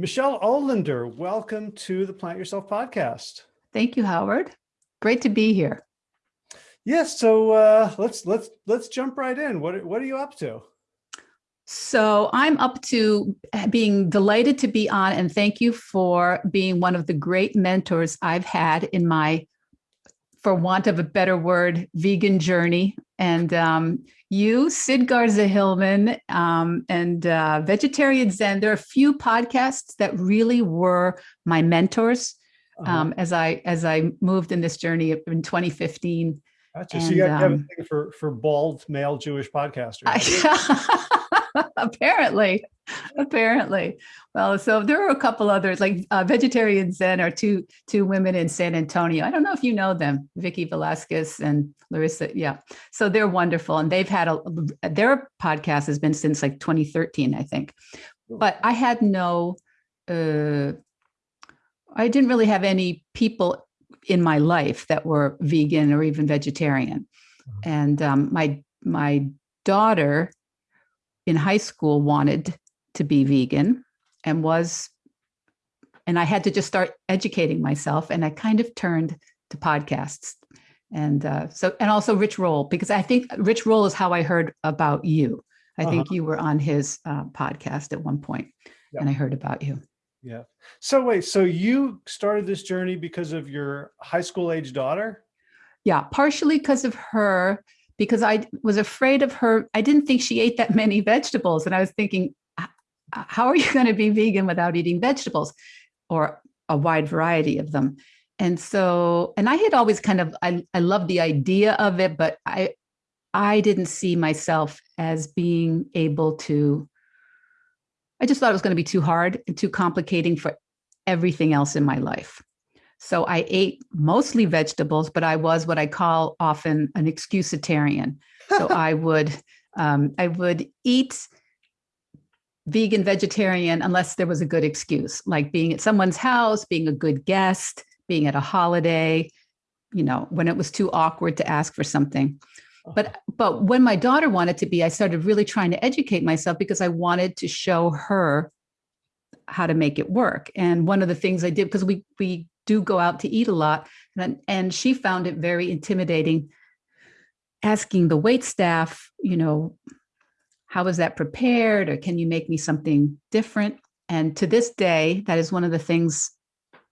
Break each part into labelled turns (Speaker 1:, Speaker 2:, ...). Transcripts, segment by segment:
Speaker 1: Michelle Olander, welcome to the Plant Yourself podcast.
Speaker 2: Thank you, Howard. Great to be here.
Speaker 1: Yes, so uh, let's let's let's jump right in. What what are you up to?
Speaker 2: So I'm up to being delighted to be on and thank you for being one of the great mentors I've had in my, for want of a better word, vegan journey. And um, you, Sid Garza Hillman, um, and uh, Vegetarian Zen, there are a few podcasts that really were my mentors uh -huh. um, as I as I moved in this journey in 2015.
Speaker 1: Gotcha. And, so you have, um, for for bald male Jewish podcasters.
Speaker 2: apparently. Apparently. Well so there are a couple others like uh, vegetarian zen are two two women in san antonio. I don't know if you know them vicky velasquez and larissa yeah. So they're wonderful and they've had a their podcast has been since like 2013 i think. But i had no uh i didn't really have any people in my life that were vegan or even vegetarian. Uh-huh. and um my my daughter in high school wanted to be vegan and was, and I had to just start educating myself and I kind of turned to podcasts. And uh, so, and also Rich Roll, because I think Rich Roll is how I heard about you. I uh -huh. think uh-huh. you were on his uh, podcast at one point yep. and I heard about you.
Speaker 1: Yeah. So wait, so you started this journey because of your high school age daughter?
Speaker 2: Yeah, partially because of her because I was afraid of her. I didn't think she ate that many vegetables. And I was thinking, how are you going to be vegan without eating vegetables or a wide variety of them? And so, and I had always kind of, I, I love the idea of it, but I, I didn't see myself as being able to, I just thought it was going to be too hard and too complicating for everything else in my life. So I ate mostly vegetables, but I was what I call often an excusitarian. So I would um, I would eat vegan, vegetarian, unless there was a good excuse, like being at someone's house, being a good guest, being at a holiday, you know, when it was too awkward to ask for something. But but when my daughter wanted to be, I started really trying to educate myself because I wanted to show her how to make it work. And one of the things I did, because we we do go out to eat a lot. And, and she found it very intimidating asking the wait staff, you know, how was that prepared or can you make me something different? And to this day, that is one of the things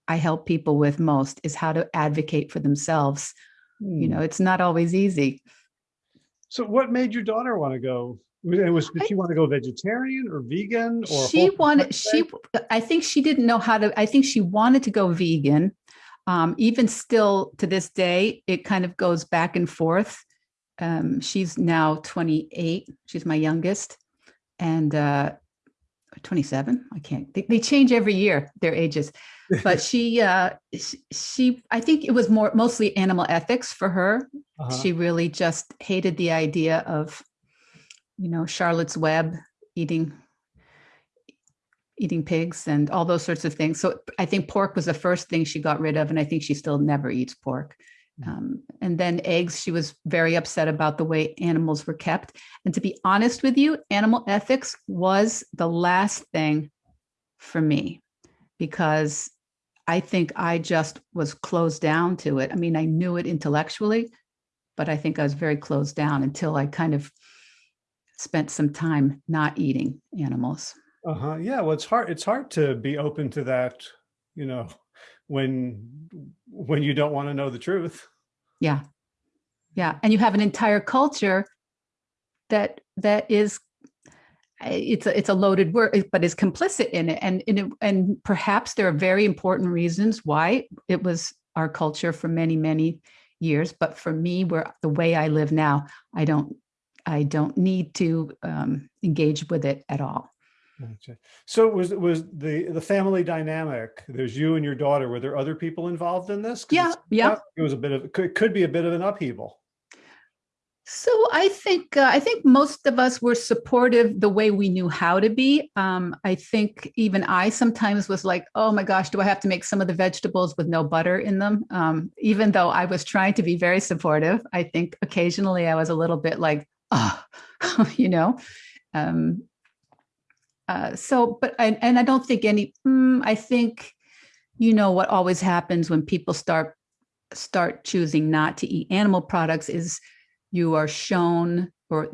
Speaker 2: I help people with most is how to advocate for themselves. Hmm. You know, it's not always easy.
Speaker 1: So what made your daughter want to go it was did she want to go vegetarian or vegan or
Speaker 2: she wanted she i think she didn't know how to i think she wanted to go vegan. Um, even still to this day it kind of goes back and forth. Um, she's now 28 she's my youngest and uh, 27 i can't they, they, change every year their ages. But she uh she i think it was more mostly animal ethics for her. Uh -huh. she really just hated the idea of you know, Charlotte's Web, eating eating pigs and all those sorts of things. So I think pork was the first thing she got rid of, and I think she still never eats pork. Mm. Um, and then eggs, she was very upset about the way animals were kept. And to be honest with you, animal ethics was the last thing for me because I think I just was closed down to it. I mean, I knew it intellectually, but I think I was very closed down until I kind of spent some time not eating animals.
Speaker 1: Uh-huh. Yeah, well, it's hard. It's hard to be open to that, you know, when when you don't want to know the truth.
Speaker 2: Yeah. Yeah. And you have an entire culture that that is it's a, it's a loaded word, but is complicit in it. And, and, it, and perhaps there are very important reasons why it was our culture for many, many years. But for me, where the way I live now, I don't I don't need to um, engage with it at all.
Speaker 1: Gotcha. So was was the the family dynamic? There's you and your daughter. Were there other people involved in this?
Speaker 2: Yeah, yeah.
Speaker 1: It was a bit of could could be a bit of an upheaval.
Speaker 2: So I think uh, I think most of us were supportive the way we knew how to be. Um, I think even I sometimes was like, oh my gosh, do I have to make some of the vegetables with no butter in them? Um, even though I was trying to be very supportive, I think occasionally I was a little bit like, oh, you know, um, uh, so, but, and, and I don't think any, mm, I think, you know, what always happens when people start, start choosing not to eat animal products is you are shown or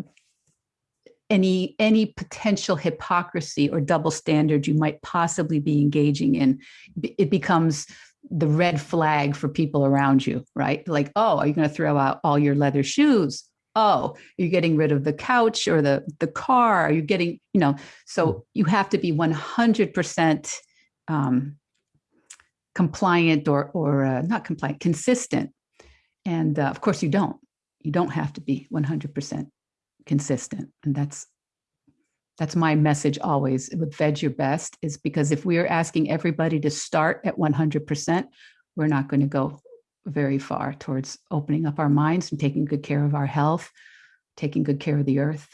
Speaker 2: any, any potential hypocrisy or double standard you might possibly be engaging in. It becomes the red flag for people around you, right? Like, oh, are you going to throw out all your leather shoes? Oh, you're getting rid of the couch or the, the car. Are you getting, you know, so you have to be 100% um, compliant or, or uh, not compliant, consistent. And uh, of course you don't, you don't have to be 100% consistent. And that's, that's my message always with Veg Your Best is because if we are asking everybody to start at 100%, we're not going to go very far towards opening up our minds and taking good care of our health, taking good care of the earth.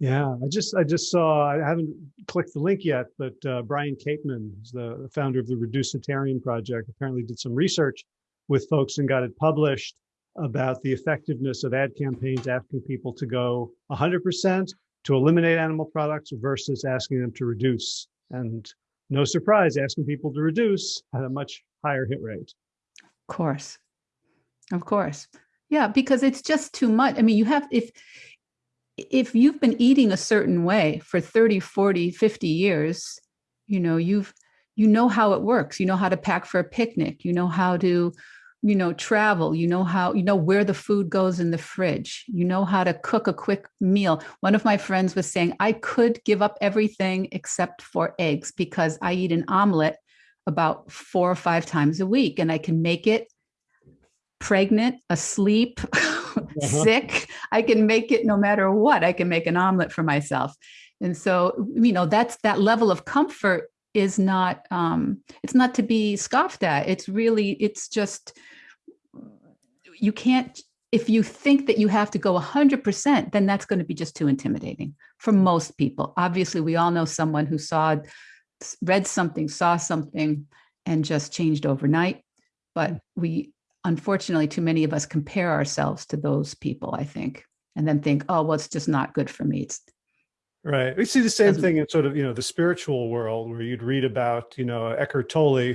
Speaker 1: Yeah, I just I just saw I haven't clicked the link yet, but uh, Brian Kateman, the founder of the Reducitarian Project, apparently did some research with folks and got it published about the effectiveness of ad campaigns asking people to go 100% to eliminate animal products versus asking them to reduce. And no surprise, asking people to reduce had a much higher hit rate.
Speaker 2: Of course. Of course. Yeah, because it's just too much. I mean, you have, if, if you've been eating a certain way for 30, 40, 50 years, you know, you've, you know how it works. You know how to pack for a picnic. You know how to, you know, travel. You know how, you know where the food goes in the fridge. You know how to cook a quick meal. One of my friends was saying, I could give up everything except for eggs because I eat an omelet about four or five times a week and I can make it pregnant, asleep, uh -huh. sick. I can make it no matter what. I can make an omelet for myself. And so, you know, that's that level of comfort is not, um, it's not to be scoffed at. It's really, it's just, you can't, if you think that you have to go 100%, then that's going to be just too intimidating for most people. Obviously, we all know someone who saw read something, saw something, and just changed overnight. But mm. we, unfortunately, too many of us compare ourselves to those people, I think, and then think, oh, well, it's just not good for me. It's
Speaker 1: Right. We see the same thing in sort of, you know, the spiritual world where you'd read about, you know, Eckhart Tolle,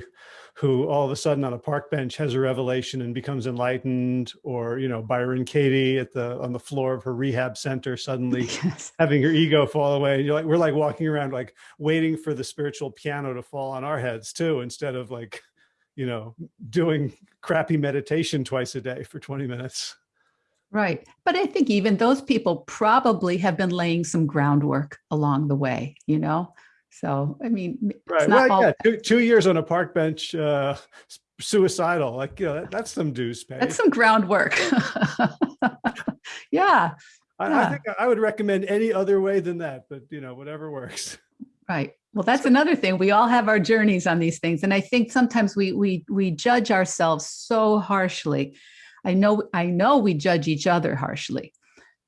Speaker 1: who all of a sudden on a park bench has a revelation and becomes enlightened or you know byron katie at the on the floor of her rehab center suddenly yes. having her ego fall away. And you're like we're like walking around like waiting for the spiritual piano to fall on our heads too instead of like you know doing crappy meditation twice a day for 20 minutes.
Speaker 2: Right. But i think even those people probably have been laying some groundwork along the way you know so, I mean,
Speaker 1: right. Well, all... yeah, two, two, years on a park bench, uh, suicidal, like, you know, that, that's some dues pay.
Speaker 2: That's some groundwork. yeah.
Speaker 1: I, yeah. I think I would recommend any other way than that, but you know, whatever works.
Speaker 2: Right. Well, that's another thing. We all have our journeys on these things. And I think sometimes we, we, we judge ourselves so harshly. I know, I know we judge each other harshly.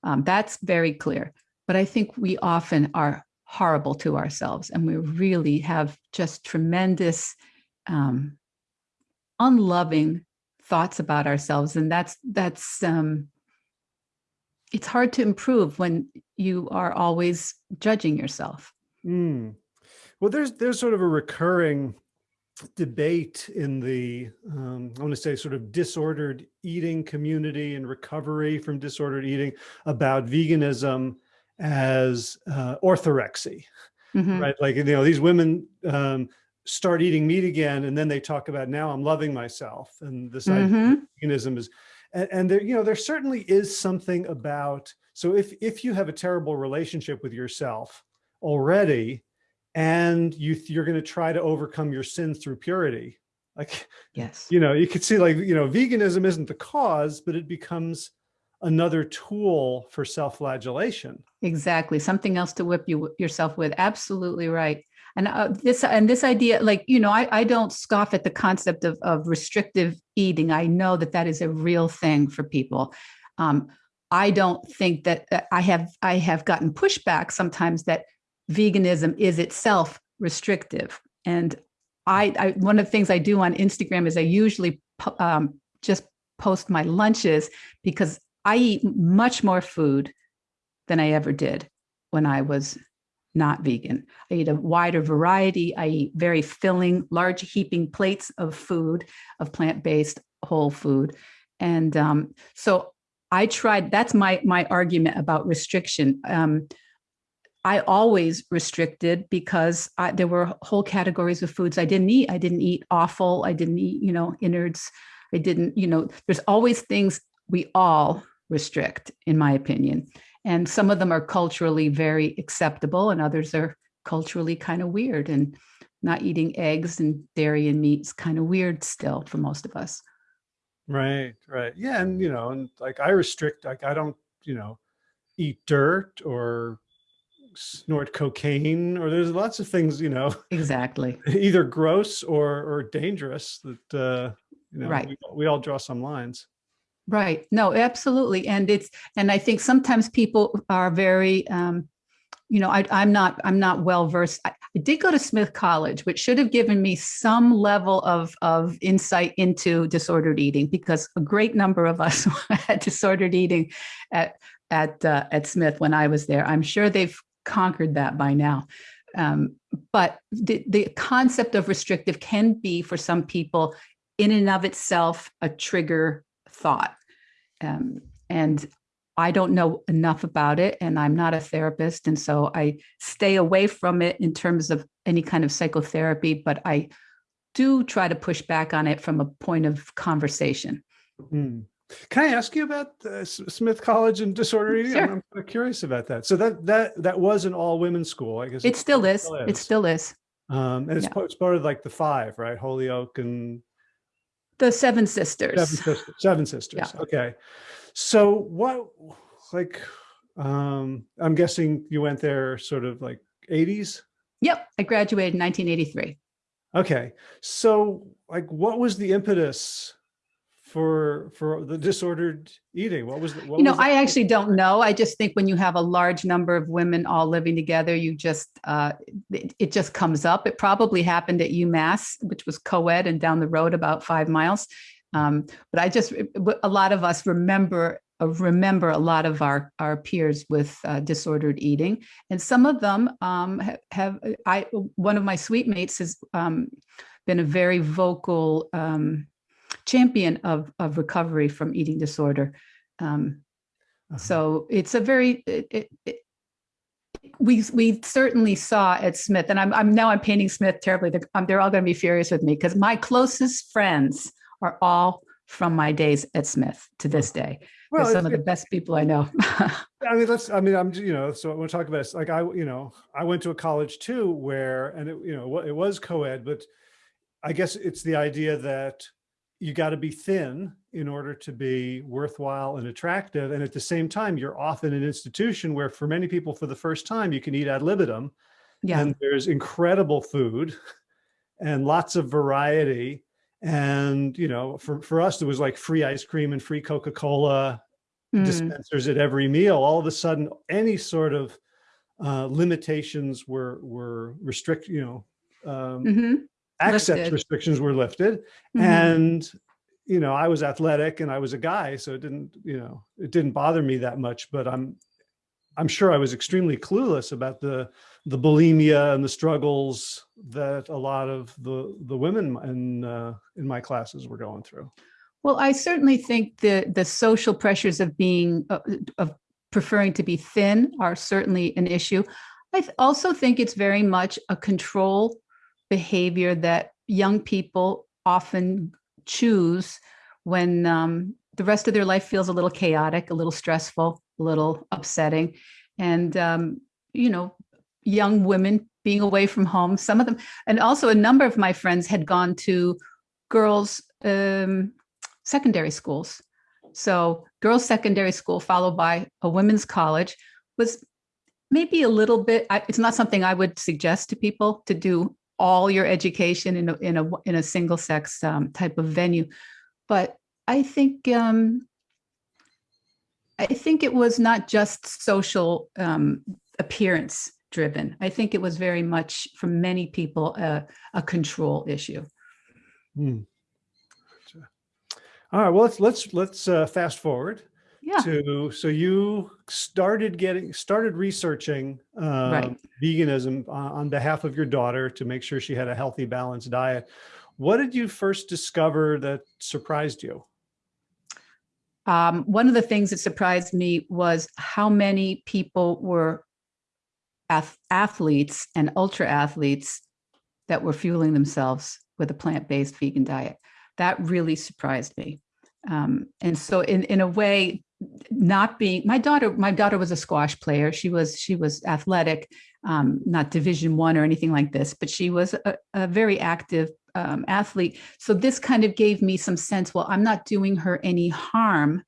Speaker 2: Um, that's very clear. But I think we often are horrible to ourselves. And we really have just tremendous, um, unloving thoughts about ourselves. And that's, that's, um, it's hard to improve when you are always judging yourself.
Speaker 1: Mm. Well, there's, there's sort of a recurring debate in the, um, I want to say sort of disordered eating community and recovery from disordered eating about veganism as uh, orthorexia, mm -hmm. right? Like, you know, these women um, start eating meat again, and then they talk about now I'm loving myself. And this mm -hmm. veganism is, and, and there, you know, there certainly is something about, so if, if you have a terrible relationship with yourself already, and you, you're going to try to overcome your sins through purity, like,
Speaker 2: yes,
Speaker 1: you know, you could see like, you know, veganism isn't the cause, but it becomes another tool for self-flagellation.
Speaker 2: Exactly. Something else to whip you yourself with. Absolutely right. And uh, this and this idea, like, you know, I, I don't scoff at the concept of, of restrictive eating. I know that that is a real thing for people. Um, I don't think that uh, I have I have gotten pushback sometimes that veganism is itself restrictive. And I, I one of the things I do on Instagram is I usually um, just post my lunches because I eat much more food than I ever did when I was not vegan. I eat a wider variety. I eat very filling, large heaping plates of food, of plant-based whole food. And um, so I tried, that's my, my argument about restriction. Um, I always restricted because I, there were whole categories of foods I didn't eat. I didn't eat offal. I didn't eat, you know, innards. I didn't, you know, there's always things we all restrict, in my opinion. And some of them are culturally very acceptable and others are culturally kind of weird. And not eating eggs and dairy and meat is kind of weird still for most of us.
Speaker 1: Right, right. Yeah, and you know, and like I restrict, like I don't, you know, eat dirt or snort cocaine or there's lots of things, you know,
Speaker 2: Exactly.
Speaker 1: either gross or or dangerous that uh, you know,
Speaker 2: Right.
Speaker 1: we, we all draw some lines.
Speaker 2: Right. No, absolutely. And it's, and I think sometimes people are very, um, you know, I, I'm not, I'm not well versed. I, I did go to Smith College, which should have given me some level of, of insight into disordered eating because a great number of us had disordered eating at, at, uh, at Smith when I was there. I'm sure they've conquered that by now. Um, but the, the concept of restrictive can be for some people in and of itself a trigger thought. Um, and I don't know enough about it and I'm not a therapist. And so I stay away from it in terms of any kind of psychotherapy, but I do try to push back on it from a point of conversation.
Speaker 1: Hmm. Can I ask you about uh, Smith College and disorder eating?
Speaker 2: Sure.
Speaker 1: I'm, I'm kind of curious about that. So that that that was an all women's school, I guess.
Speaker 2: It still is. It still is.
Speaker 1: Um, and it's,
Speaker 2: yeah.
Speaker 1: part, it's part of like the five, right? Holyoke and
Speaker 2: The Seven Sisters.
Speaker 1: Seven
Speaker 2: Sisters.
Speaker 1: Seven sisters. Okay. So what, like, um, I'm guessing you went there sort of like 80s.
Speaker 2: Yep. I graduated in 1983.
Speaker 1: Okay. So like, what was the impetus for for the disordered eating? What was the, what
Speaker 2: You know,
Speaker 1: was
Speaker 2: I actually don't know. I just think when you have a large number of women all living together, you just, uh, it, it just comes up. It probably happened at UMass, which was co-ed and down the road about five miles. Um, but I just, a lot of us remember, uh, remember a lot of our, our peers with uh, disordered eating. And some of them um, have, have, I, one of my suite mates has um, been a very vocal um, champion of, of recovery from eating disorder. Um,
Speaker 1: Uh-huh.
Speaker 2: so it's a very, it, it, it, we, we certainly saw at Smith, and I'm, I'm now I'm painting Smith terribly. They're, um, they're all going to be furious with me because my closest friends are all from my days at Smith to this day. They're
Speaker 1: well,
Speaker 2: some of the best people I know.
Speaker 1: I mean, let's, I mean, I'm, you know, so I want to talk about, this. like, I, you know, I went to a college too, where, and it, you know, it was co-ed, but I guess it's the idea that you got to be thin in order to be worthwhile and attractive. And at the same time, you're often an institution where for many people, for the first time, you can eat ad libitum
Speaker 2: yeah.
Speaker 1: and there's incredible food and lots of variety. And, you know, for, for us, there was like free ice cream and free Coca-Cola
Speaker 2: Mm,
Speaker 1: dispensers at every meal, all of a sudden, any sort of uh, limitations were were restrict, you know, um,
Speaker 2: mhm,
Speaker 1: access
Speaker 2: Lifted.
Speaker 1: restrictions were lifted,
Speaker 2: mhm.
Speaker 1: and you know, I was athletic and I was a guy, so it didn't, you know, it didn't bother me that much. But I'm, I'm sure I was extremely clueless about the the bulimia and the struggles that a lot of the the women in uh, in my classes were going through.
Speaker 2: Well, I certainly think the the social pressures of being uh, of preferring to be thin are certainly an issue. I also think it's very much a control behavior that young people often choose when um, the rest of their life feels a little chaotic, a little stressful, a little upsetting, and um, you know, young women being away from home. Some of them, and also a number of my friends had gone to girls. Um, secondary schools. So girls secondary school followed by a women's college was maybe a little bit, I, it's not something I would suggest to people to do all your education in a, in a, in a single sex um, type of venue. But I think, um, I think it was not just social um, appearance driven. I think it was very much for many people uh, a control issue.
Speaker 1: Hmm. All right, well, let's let's let's uh, fast forward.
Speaker 2: Yeah.
Speaker 1: to so you started getting started researching um,
Speaker 2: Right.
Speaker 1: veganism on, behalf of your daughter to make sure she had a healthy balanced diet what did you first discover that surprised you
Speaker 2: Um, one of the things that surprised me was how many people were ath- athletes and ultra athletes that were fueling themselves with a plant-based vegan diet. That really surprised me. Um, and so in, in a way, not being my daughter, my daughter was a squash player. She was, she was athletic, um, not division one or anything like this, but she was a, a very active um, athlete. So this kind of gave me some sense, well, I'm not doing her any harm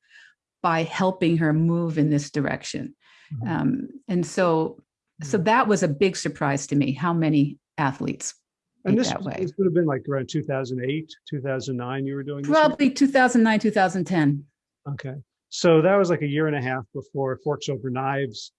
Speaker 2: by helping her move in this direction.
Speaker 1: Mhm.
Speaker 2: Um, and so, so that was a big surprise to me, how many athletes
Speaker 1: and this,
Speaker 2: that
Speaker 1: was-
Speaker 2: way.
Speaker 1: this would have been like around 2008 2009 you were doing this?
Speaker 2: Probably 2009, 2010.
Speaker 1: okay so that was like a year and a half before forks over knives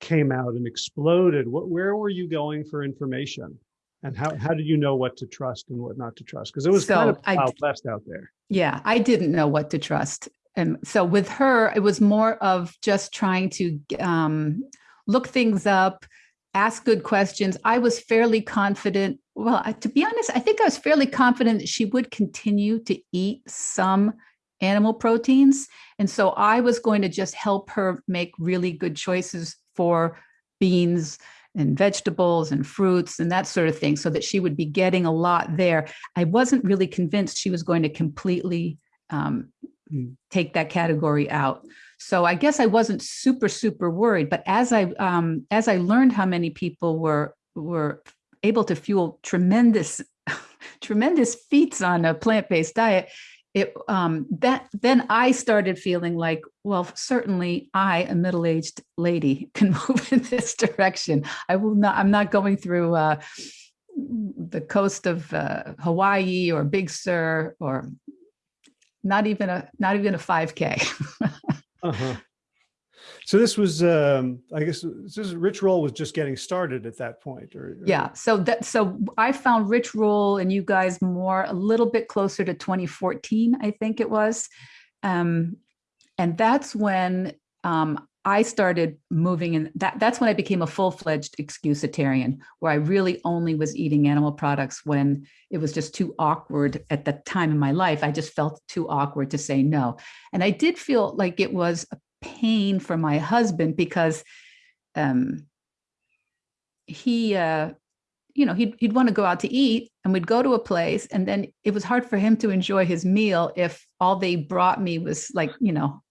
Speaker 1: came out and exploded what where were you going for information and how, how did you know what to trust and what not to trust because it was kind of
Speaker 2: I-
Speaker 1: wild west out there
Speaker 2: Yeah, I didn't know what to trust. And so with her, it was more of just trying to um, look things up, ask good questions. I was fairly confident. Well, I- to be honest, I think I was fairly confident that she would continue to eat some animal proteins. And so I was going to just help her make really good choices for beans and vegetables and fruits and that sort of thing so that she would be getting a lot there. I wasn't really convinced she was going to completely um, take that category out. So I guess I wasn't super super worried. But as I um, as I learned how many people were were able to fuel tremendous tremendous feats on a plant based diet, it um, that then I started feeling like, well, certainly I, a middle aged lady, can move in this direction. I will not. I'm not going through. Uh, the coast of uh, Hawaii or Big Sur or not even a not even a 5k
Speaker 1: uh-huh so this was um i guess this is rich roll was just getting started at that point or or-
Speaker 2: yeah so that so i found rich roll and you guys more a little bit closer to 2014 i think it was. Um and that's when um i started moving in that that's when i became a full-fledged excusitarian where i really only was eating animal products when it was just too awkward at the time in my life. I just felt too awkward to say no. And i did feel like it was a pain for my husband because um he uh you know he'd, he'd want to go out to eat and we'd go to a place and then it was hard for him to enjoy his meal if all they brought me was like you know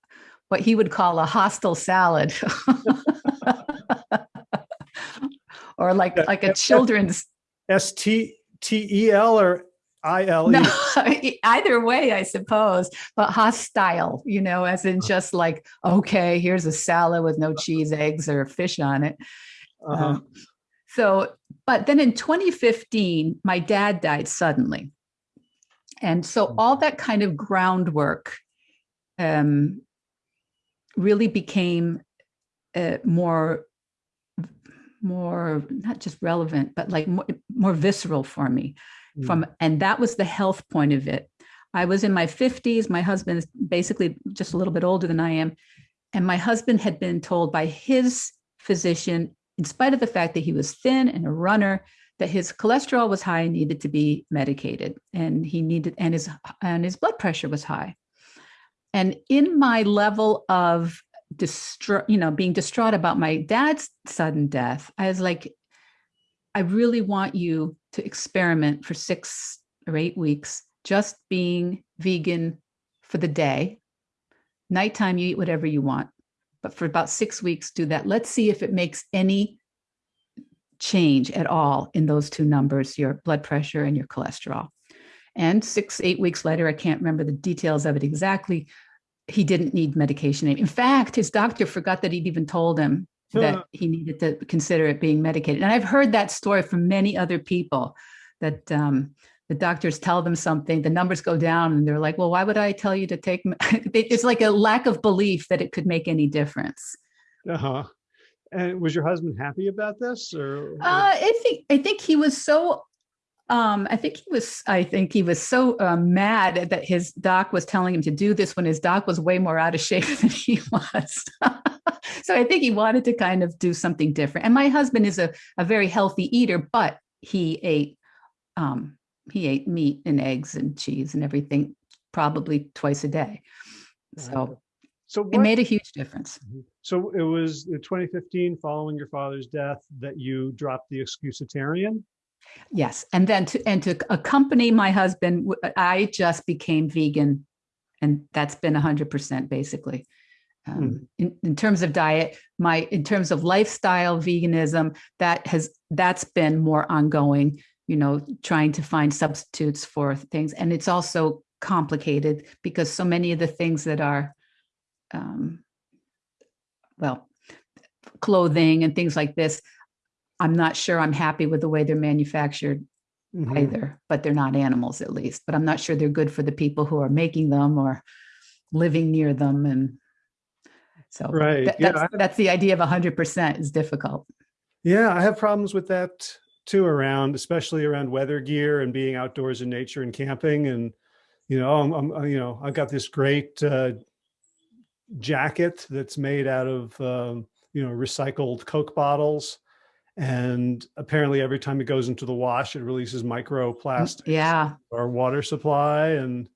Speaker 2: what he would call a hostile salad. Or like like a children's
Speaker 1: s-t-t-e-l or i-l-e
Speaker 2: no either way i suppose but hostile you know as in just like okay here's a salad with no cheese eggs or fish on it.
Speaker 1: Uh-huh.
Speaker 2: Um, so, but then in 2015, my dad died suddenly. And so all that kind of groundwork um, really became uh, more, more, not just relevant, but like more, more visceral for me Mm-hmm. from, and that was the health point of it. I was in my 50s. My husband is basically just a little bit older than I am. And my husband had been told by his physician in spite of the fact that he was thin and a runner, that his cholesterol was high and needed to be medicated, and he needed and his and his blood pressure was high. And in my level of distraught, you know, being distraught about my dad's sudden death, I was like, I really want you to experiment for six or eight weeks, just being vegan for the day. Nighttime, you eat whatever you want but for about six weeks, do that. Let's see if it makes any change at all in those two numbers, your blood pressure and your cholesterol. And six, eight weeks later, I can't remember the details of it exactly. He didn't need medication. In fact, his doctor forgot that he'd even told him that he needed to consider it being medicated. And I've heard that story from many other people that um, the doctors tell them something, the numbers go down, and they're like, well, why would I tell you to take? it's like a lack of belief that it could make any difference.
Speaker 1: uh-huh and was your husband happy about this or
Speaker 2: Uh, I think I think he was so Um, I think he was, I think he was so uh, mad that his doc was telling him to do this when his doc was way more out of shape than he was. so I think he wanted to kind of do something different. And my husband is a, a very healthy eater, but he ate, um, he ate meat and eggs and cheese and everything probably twice a day. So
Speaker 1: So
Speaker 2: it made a huge difference.
Speaker 1: so it was in 2015, following your father's death, that you dropped the excusitarian?
Speaker 2: Yes, and then to and to accompany my husband, I just became vegan, and that's been hundred percent basically. Um, in, in terms of diet, my in terms of lifestyle veganism, that has that's been more ongoing. You know, trying to find substitutes for things, and it's also complicated because so many of the things that are, um, well, clothing and things like this, I'm not sure I'm happy with the way they're manufactured
Speaker 1: Mhm.
Speaker 2: either, but they're not animals at least. But I'm not sure they're good for the people who are making them or living near them. And so
Speaker 1: Right,
Speaker 2: that-
Speaker 1: yeah,
Speaker 2: that's,
Speaker 1: I-
Speaker 2: that's the idea of 100% is difficult.
Speaker 1: Yeah, I have problems with that too around, especially around weather gear and being outdoors in nature and camping. And, you know, I'm, I'm you know, I've got this great uh, jacket that's made out of, um, you know, recycled Coke bottles. And apparently every time it goes into the wash, it releases microplastics
Speaker 2: Yeah.
Speaker 1: or water supply. And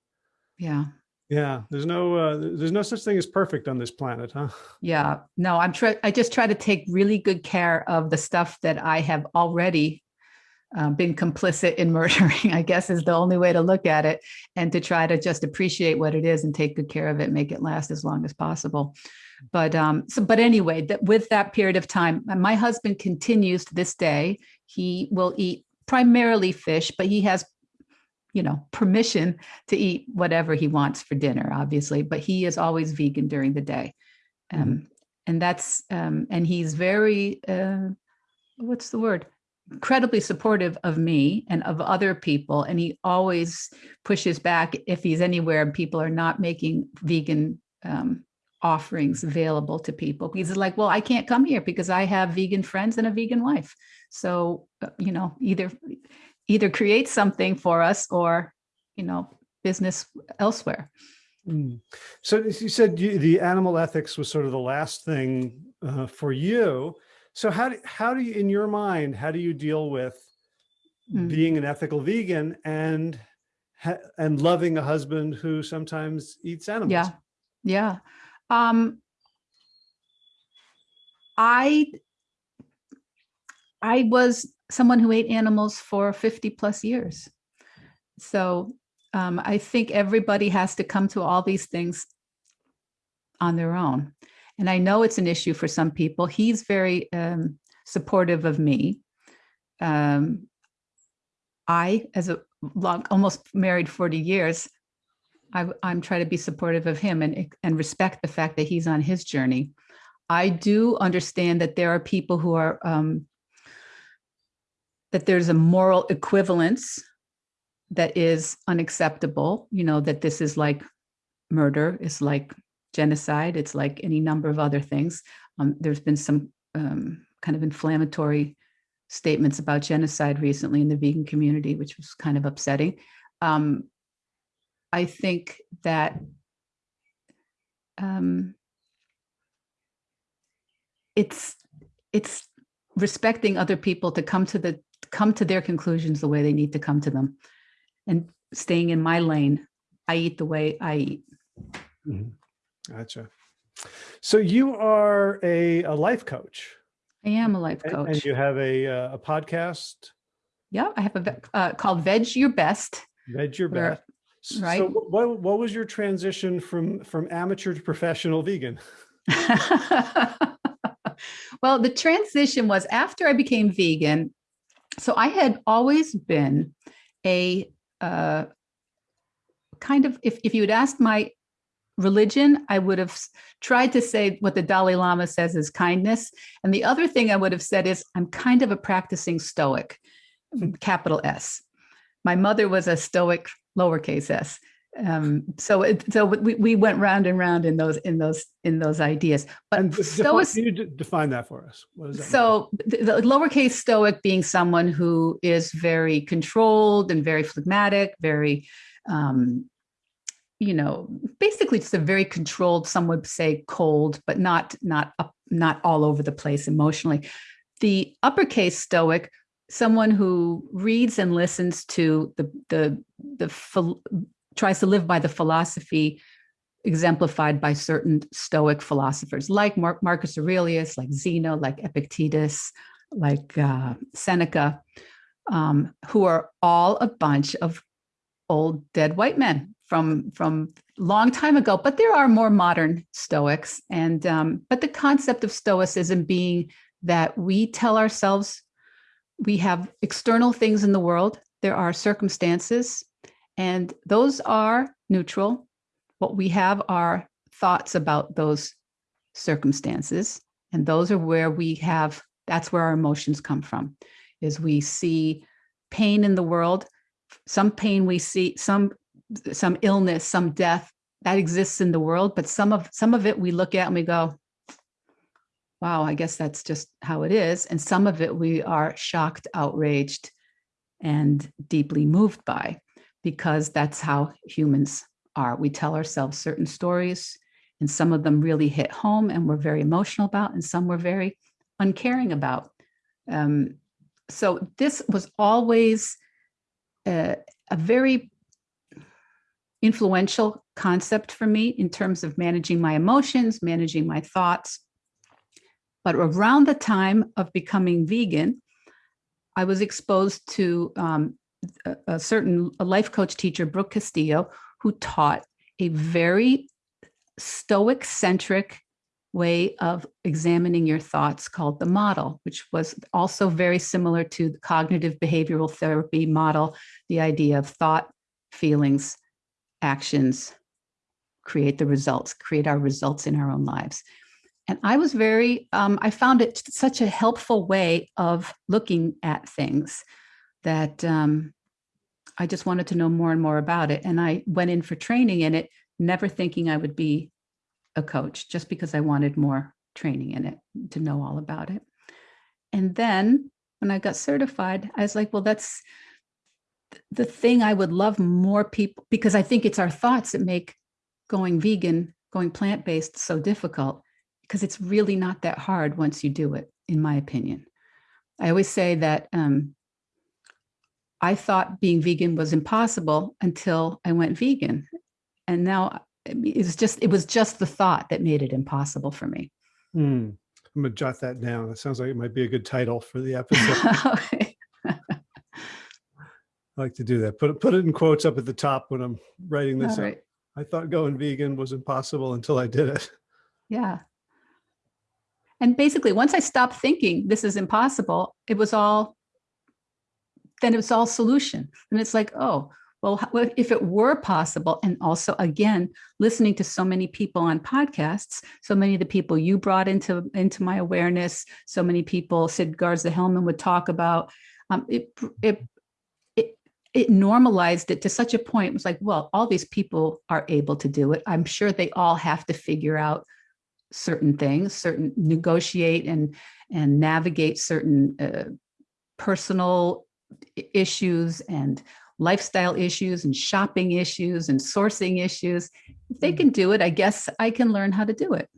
Speaker 2: Yeah.
Speaker 1: yeah, there's no, uh, there's no such thing as perfect on this planet, huh?
Speaker 2: Yeah. No, I'm trying, I just try to take really good care of the stuff that I have already uh, been complicit in murdering, I guess is the only way to look at it, and to try to just appreciate what it is and take good care of it, make it last as long as possible. But um, so, but anyway, that with that period of time, my husband continues to this day. He will eat primarily fish, but he has, you know, permission to eat whatever he wants for dinner, obviously. But he is always vegan during the day, um, and that's um, and he's very uh, what's the word incredibly supportive of me and of other people and he always pushes back if he's anywhere and people are not making vegan um, offerings available to people he's like well i can't come here because i have vegan friends and a vegan wife so uh, you know either either create something for us or you know business elsewhere
Speaker 1: Mm. So you said you, the animal ethics was sort of the last thing uh, for you. So how do, how do you, in your mind, how do you deal with
Speaker 2: Mm.
Speaker 1: being an ethical vegan and and loving a husband who sometimes eats animals?
Speaker 2: Yeah. Yeah. Um, I I was someone who ate animals for 50 plus years. So um, I think everybody has to come to all these things on their own. And I know it's an issue for some people. He's very um, supportive of me. Um, I, as a long, almost married 40 years, I, am trying to be supportive of him and, and respect the fact that he's on his journey. I do understand that there are people who are, um, that there's a moral equivalence that is unacceptable, you know, that this is like murder, it's like genocide, it's like any number of other things. Um, there's been some um, kind of inflammatory statements about genocide recently in the vegan community, which was kind of upsetting. Um, I think that um, it's it's respecting other people to come to the come to their conclusions the way they need to come to them, and staying in my lane. I eat the way I eat.
Speaker 1: Mhm. Gotcha. So you are a, a life coach.
Speaker 2: I am a life coach.
Speaker 1: And you have a, uh, a podcast,
Speaker 2: yeah, I have a uh, called Veg Your Best.
Speaker 1: Veg Your
Speaker 2: Where-
Speaker 1: Best.
Speaker 2: Right.
Speaker 1: So what, what was your transition from, from amateur to professional vegan?
Speaker 2: well, the transition was after I became vegan. So I had always been a uh, kind of, if, if you had asked my religion, I would have tried to say what the Dalai Lama says is kindness. And the other thing I would have said is I'm kind of a practicing Stoic, capital S. My mother was a Stoic, lowercase s. Um, so it, so we, we went round and round in those in those in those ideas. But
Speaker 1: And define,
Speaker 2: Stoic,
Speaker 1: can you define that for us? That mean?
Speaker 2: so the, the lowercase Stoic being someone who is very controlled and very phlegmatic, very um, you know, basically just a very controlled, some would say cold, but not not up, not all over the place emotionally. The uppercase Stoic, someone who reads and listens to the the the tries to live by the philosophy exemplified by certain Stoic philosophers like Mar- Marcus Aurelius, like Zeno, like Epictetus, like uh, Seneca, um, who are all a bunch of old dead white men from from long time ago. But there are more modern Stoics, and um, but the concept of Stoicism being that we tell ourselves we have external things in the world. There are circumstances, and those are neutral. What we have are thoughts about those circumstances, and those are where we have. That's where our emotions come from. Is we see pain in the world. Some pain we see, some some illness, some death that exists in the world, but some of some of it we look at and we go, wow, I guess that's just how it is. And some of it we are shocked, outraged, and deeply moved by, because that's how humans are. We tell ourselves certain stories, and some of them really hit home and we're very emotional about, and some we're very uncaring about. Um, so this was always a, very influential concept for me in terms of managing my emotions, managing my thoughts. But around the time of becoming vegan, I was exposed to um, a, a certain a life coach teacher, Brooke Castillo, who taught a very stoic centric way of examining your thoughts called the model, which was also very similar to the cognitive behavioral therapy model, the idea of thought, feelings, actions create the results, create our results in our own lives. And I was very, um, I found it such a helpful way of looking at things that um, I just wanted to know more and more about it. And I went in for training in it, never thinking I would be a coach, just because I wanted more training in it to know all about it. And then when I got certified, I was like, well, that's the thing I would love more people, because I think it's our thoughts that make going vegan, going plant-based so difficult, because it's really not that hard once you do it, in my opinion. I always say that um, I thought being vegan was impossible until I went vegan. And now it's just, it was just the thought that made it impossible for me.
Speaker 1: Hmm. I'm gonna jot that down. That sounds like it might be a good title for the episode.
Speaker 2: Okay.
Speaker 1: I like to do that. Put it, put it in quotes up at the top when I'm writing this
Speaker 2: right.
Speaker 1: I thought going vegan was impossible until I did it.
Speaker 2: Yeah. And basically, once I stopped thinking this is impossible, it was all, then it was all solution. And it's like, oh, well, if it were possible, and also again, listening to so many people on podcasts, so many of the people you brought into, into my awareness, so many people, Sid Garza Hillman would talk about, um, it, it, it, it normalized it to such a point, it was like, well, all these people are able to do it. I'm sure they all have to figure out certain things, certain negotiate and and navigate certain uh, personal issues and lifestyle issues and shopping issues and sourcing issues. If they can do it, I guess I can learn how to do it.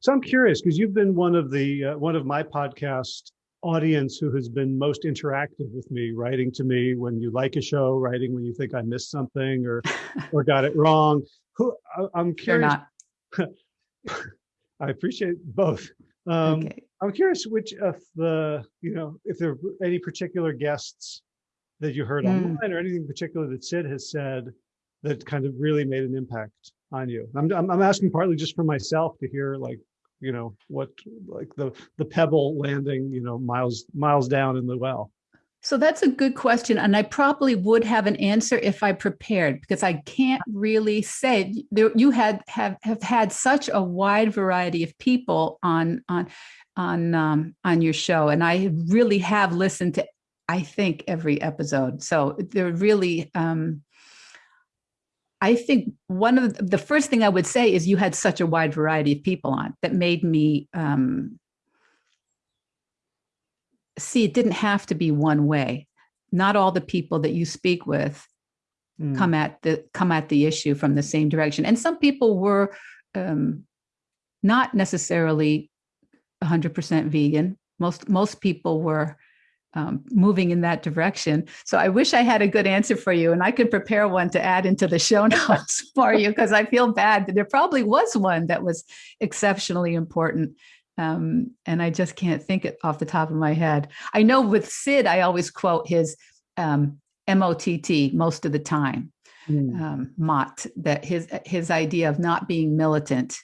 Speaker 1: So I'm curious because you've been one of the uh, one of my podcast audience who has been most interactive with me, writing to me when you like a show, writing when you think I missed something or or got it wrong. Who I, I'm curious.
Speaker 2: not
Speaker 1: I appreciate both. Um,
Speaker 2: okay.
Speaker 1: I'm curious which of the you know if there are any particular guests that you heard
Speaker 2: Mm.
Speaker 1: online or anything particular that Sid has said that kind of really made an impact on you. I'm, I'm, I'm asking partly just for myself to hear like, you know, what like the, the pebble landing, you know, miles, miles down in the well.
Speaker 2: So that's a good question. And I probably would have an answer if I prepared because I can't really say there, you had have, have had such a wide variety of people on on on um, on your show. And I really have listened to I think every episode. So they're really um I think one of the, the first thing I would say is you had such a wide variety of people on that made me um, see it didn't have to be one way. Not all the people that you speak with
Speaker 1: Mm.
Speaker 2: come at the come at the issue from the same direction. And some people were um, not necessarily 100% vegan. Most most people were um, moving in that direction. So I wish I had a good answer for you, and I could prepare one to add into the show notes for you because I feel bad. But there probably was one that was exceptionally important. Um, and I just can't think it off the top of my head. I know with Sid, I always quote his um, MOTT most of the time,
Speaker 1: Mm.
Speaker 2: um, Mott, that his his idea of not being militant.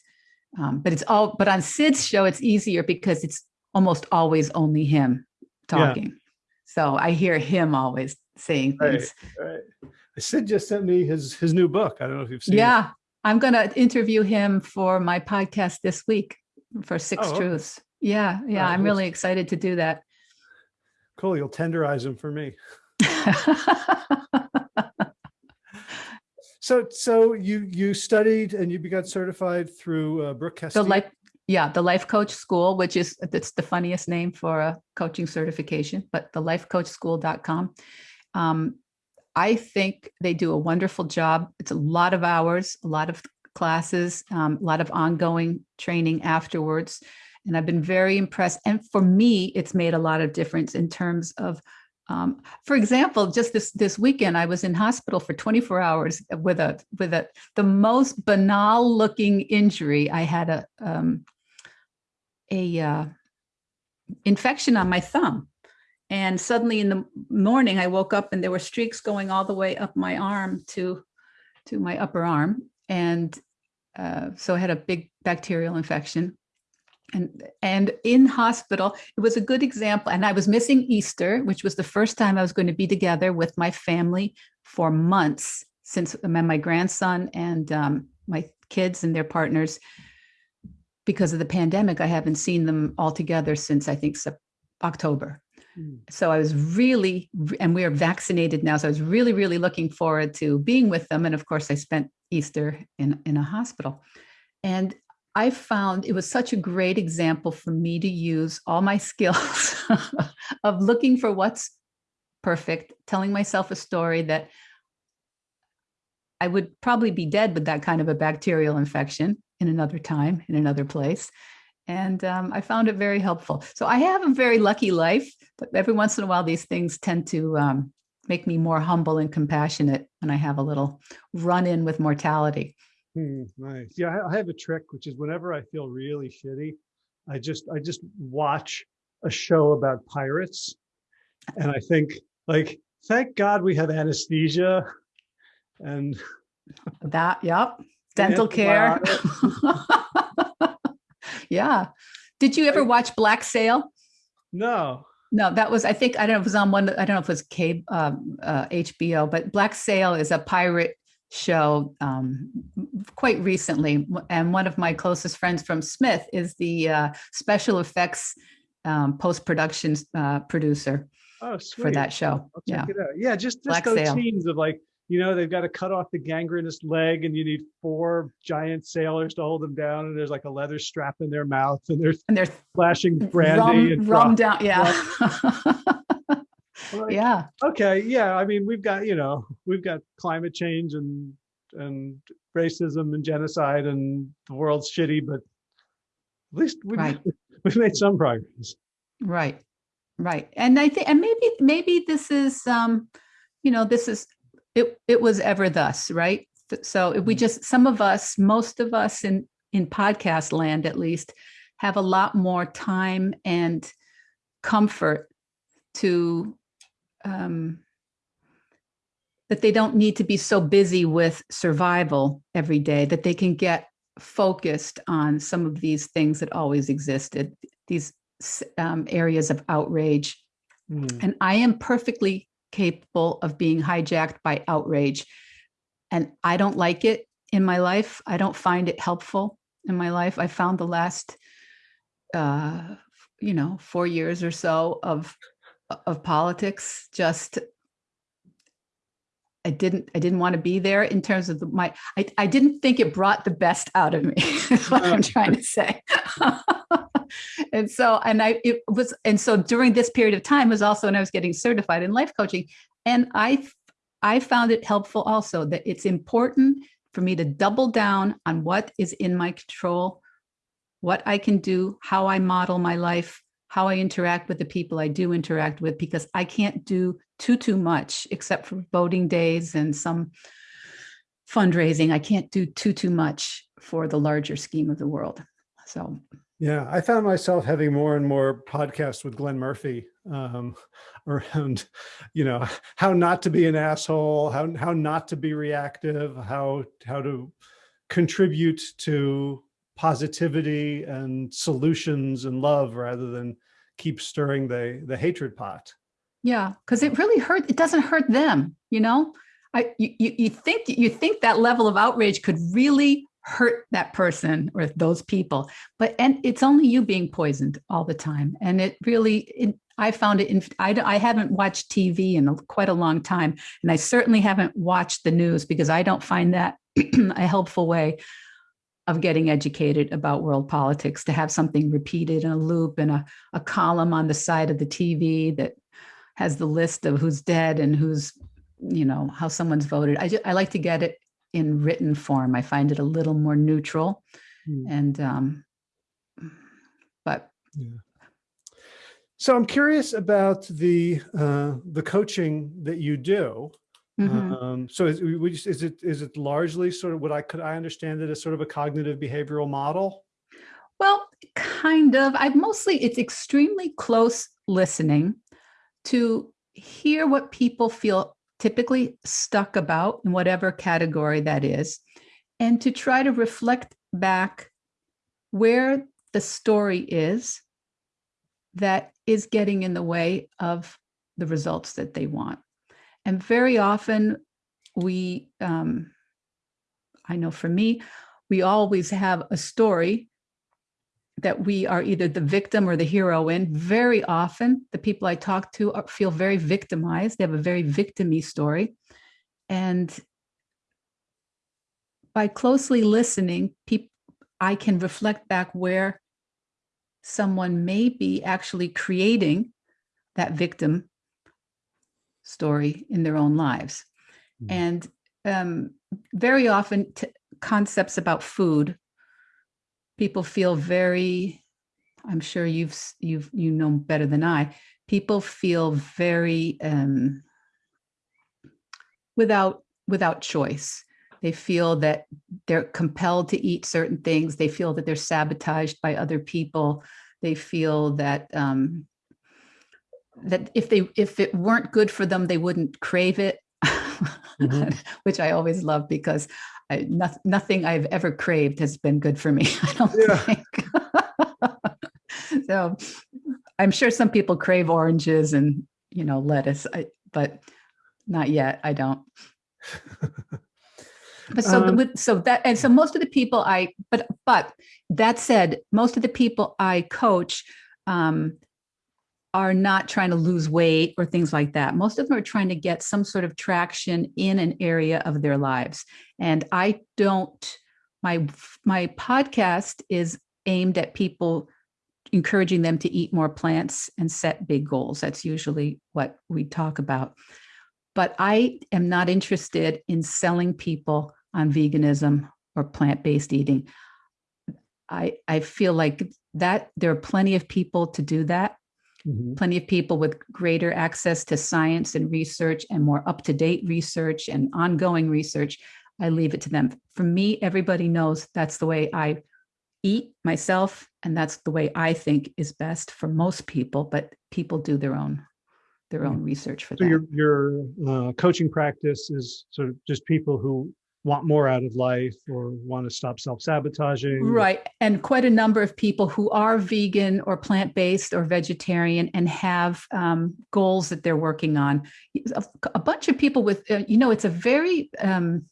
Speaker 2: Um, but it's all but on Sid's show, it's easier because it's almost always only him
Speaker 1: Yeah.
Speaker 2: talking. So I hear him always saying things.
Speaker 1: Right. Sid just sent me his his new book. I don't know if you've seen it.
Speaker 2: Yeah. I'm gonna interview him for my podcast this week for Six
Speaker 1: Oh, okay.
Speaker 2: Truths. Yeah, yeah.
Speaker 1: Oh,
Speaker 2: I'm really excited to do that.
Speaker 1: Cool. You'll tenderize him for me. So so you you studied and you got certified through uh, Brooke
Speaker 2: the
Speaker 1: Castillo.
Speaker 2: Yeah, the Life Coach School, which is that's the funniest name for a coaching certification, but the lifecoachschool.com. Um, I think they do a wonderful job. It's a lot of hours, a lot of classes, um, a lot of ongoing training afterwards. And I've been very impressed. And for me, it's made a lot of difference in terms of um, for example, just this this weekend, I was in hospital for 24 hours with a with a the most banal looking injury. I had a um, a uh, infection on my thumb, and suddenly in the morning, I woke up and there were streaks going all the way up my arm to to my upper arm, and uh, so I had a big bacterial infection. And and in hospital it was a good example. And i was missing easter which was the first time i was going to be together with my family for months since my grandson and um, my kids and their partners because of the pandemic i haven't seen them all together since i think october
Speaker 1: Mm.
Speaker 2: so i was really and we are vaccinated now so i was really really looking forward to being with them and of course i spent easter in in a hospital and I found it was such a great example for me to use all my skills of looking for what's perfect, telling myself a story that I would probably be dead with that kind of a bacterial infection in another time, in another place. And um, I found it very helpful. So I have a very lucky life, but every once in a while, these things tend to um, make me more humble and compassionate when I have a little run in with mortality.
Speaker 1: Hmm, nice. Yeah, I- I have a trick, which is whenever I feel really shitty, I just I just watch a show about pirates, and I think like, thank God we have anesthesia, and
Speaker 2: That, yep. Dental care. yeah. Did you ever watch Black Sail?
Speaker 1: no.
Speaker 2: No, that was, I think, I don't know if it was on one, I don't know if it was cable, um, uh, HBO, but Black Sail is a pirate show um, quite recently. And one of my closest friends from Smith is the uh, special effects um, post-production uh, producer
Speaker 1: Oh,
Speaker 2: for that show.
Speaker 1: I'll
Speaker 2: Yeah.
Speaker 1: check it out. Yeah, just, just
Speaker 2: Black
Speaker 1: those
Speaker 2: Sail.
Speaker 1: scenes of like, you know, they've got to cut off the gangrenous leg and you need four giant sailors to hold them down. And there's like a leather strap in their mouth and they're
Speaker 2: And there's
Speaker 1: flashing brandy
Speaker 2: rum,
Speaker 1: and
Speaker 2: rum down. Yeah.
Speaker 1: Like,
Speaker 2: yeah.
Speaker 1: Okay. Yeah. I mean, we've got, you know, we've got climate change and, and racism and genocide and the world's shitty, but at least we've,
Speaker 2: Right.
Speaker 1: we've made some progress.
Speaker 2: Right. Right. And I think and maybe maybe this is um you know this is it it was ever thus, right? So if we
Speaker 1: Mhm.
Speaker 2: just some of us, most of us in in podcast land at least have a lot more time and comfort to um that they don't need to be so busy with survival every day that they can get focused on some of these things that always existed these um, areas of outrage.
Speaker 1: Hmm.
Speaker 2: And I am perfectly capable of being hijacked by outrage. And I don't like it in my life. I don't find it helpful in my life. I found the last, uh, you know, four years or so of of politics just I didn't, I didn't want to be there in terms of the, my, I, I didn't think it brought the best out of me, is what I'm trying to say. and so, and I, it was, and so during this period of time was also when I was getting certified in life coaching. And I, I found it helpful also that it's important for me to double down on what is in my control, what I can do, how I model my life, how I interact with the people I do interact with, because I can't do too, too much except for voting days and some fundraising. I can't do too, too much for the larger scheme of the world. So
Speaker 1: yeah, I found myself having more and more podcasts with Glenn Murphy um, around, you know, how not to be an asshole, how how not to be reactive, how how to contribute to positivity and solutions and love rather than keep stirring the the hatred pot.
Speaker 2: Yeah, because it really hurt. It doesn't hurt them, you know. I you you think you think that level of outrage could really hurt that person or those people. But and it's only you being poisoned all the time. And it really it, i found it in I, I haven't watched tv in a, quite a long time. And i certainly haven't watched the news because i don't find that a helpful way of getting educated about world politics to have something repeated in a loop and a, a column on the side of the tv that has the list of who's dead and who's you know how someone's voted. I just i like to get it in written form. I find it a little more neutral mm. and, um, but. Yeah.
Speaker 1: So I'm curious about the, uh, the coaching that you do. Mm -hmm. um, so is, is it, is it largely sort of what I could, I understand it as sort of a cognitive behavioral model?
Speaker 2: Well, kind of, I've mostly, it's extremely close listening to hear what people feel typically stuck about in whatever category that is, and to try to reflect back where the story is that is getting in the way of the results that they want. And very often we, um, I know for me, we always have a story that we are either the victim or the hero in. Very often, the people I talk to are, feel very victimized. They have a very victimy story. And by closely listening, people, I can reflect back where someone may be actually creating that victim story in their own lives. Mm -hmm. And um, very often concepts about food people feel very, I'm sure you've, you've, you know better than I, people feel very um, without, without choice. They feel that they're compelled to eat certain things. They feel that they're sabotaged by other people. They feel that um, that if they if it weren't good for them, they wouldn't crave it, mm -hmm. which I always love because I, no, nothing I've ever craved has been good for me. I don't yeah. think. so I'm sure some people crave oranges and, you know, lettuce, I, but not yet. I don't. But so, um, with, so that, and so most of the people I, but, but that said, most of the people I coach, um, are not trying to lose weight or things like that. Most of them are trying to get some sort of traction in an area of their lives. And I don't, my, my podcast is aimed at people encouraging them to eat more plants and set big goals. That's usually what we talk about. But I am not interested in selling people on veganism or plant-based eating. I, I feel like that there are plenty of people to do that Mm -hmm. Plenty of people with greater access to science and research and more up-to-date research and ongoing research. I leave it to them. For me, everybody knows that's the way I eat myself, and that's the way I think is best for most people, but people do their own their own research for
Speaker 1: so
Speaker 2: that.
Speaker 1: Your, your uh, coaching practice is sort of just people who want more out of life or want to stop self-sabotaging.
Speaker 2: Right. And quite a number of people who are vegan or plant-based or vegetarian and have um, goals that they're working on. A, a bunch of people with, uh, you know, it's a very, um,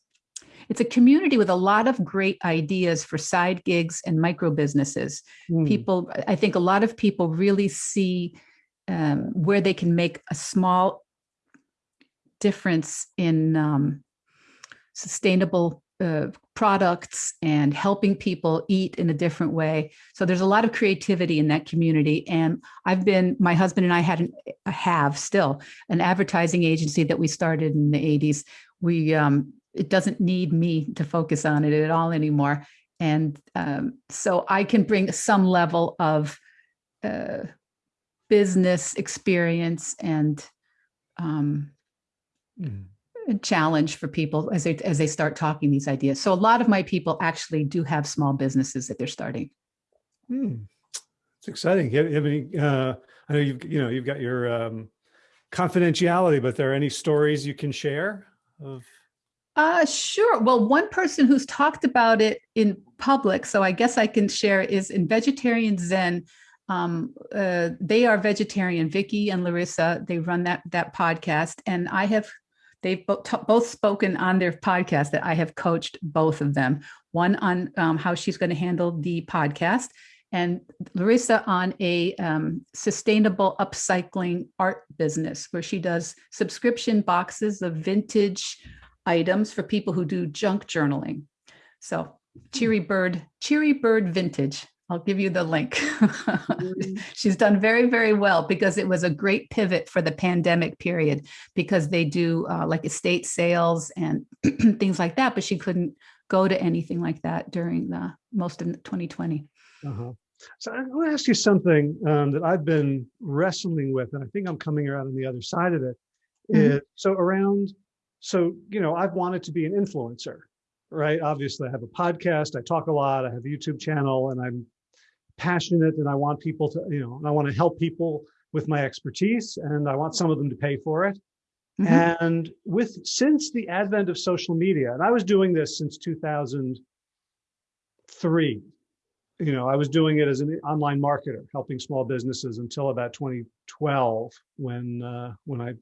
Speaker 2: it's a community with a lot of great ideas for side gigs and micro businesses. Mm. People, I think a lot of people really see um, where they can make a small difference in um, sustainable uh, products and helping people eat in a different way. So there's a lot of creativity in that community. And I've been, my husband and I had an, have still an advertising agency that we started in the 80s. We, um, it doesn't need me to focus on it at all anymore. And um, so I can bring some level of uh, business experience and um, mm. challenge for people as they as they start talking these ideas. So a lot of my people actually do have small businesses that they're starting.
Speaker 1: Mm. It's exciting. You have any, uh, I know you've you know you've got your um, confidentiality, but there are any stories you can share of
Speaker 2: uh, sure. Well, one person who's talked about it in public, so I guess I can share, is in Vegetarian Zen. Um, uh, they are vegetarian, Vicky and Larissa. They run that that podcast, and I have they've both, both spoken on their podcast that I have coached both of them. One on um, how she's going to handle the podcast, and Larissa on a um, sustainable upcycling art business where she does subscription boxes of vintage items for people who do junk journaling. So Cheery Bird, Cheery Bird Vintage. I'll give you the link. Mm. She's done very, very well because it was a great pivot for the pandemic period because they do uh, like estate sales and things like that, but she couldn't go to anything like that during the most of 2020. Uh -huh.
Speaker 1: So I want to ask you something um, that I've been wrestling with, and I think I'm coming around on the other side of it. Mm -hmm. so around so, you know, I've wanted to be an influencer, right? Obviously I have a podcast, I talk a lot, I have a YouTube channel and I'm passionate and I want people to, you know, I want to help people with my expertise and I want some of them to pay for it. Mm -hmm. And with, since the advent of social media, and I was doing this since 2003, you know, I was doing it as an online marketer, helping small businesses until about 2012 when, uh, when I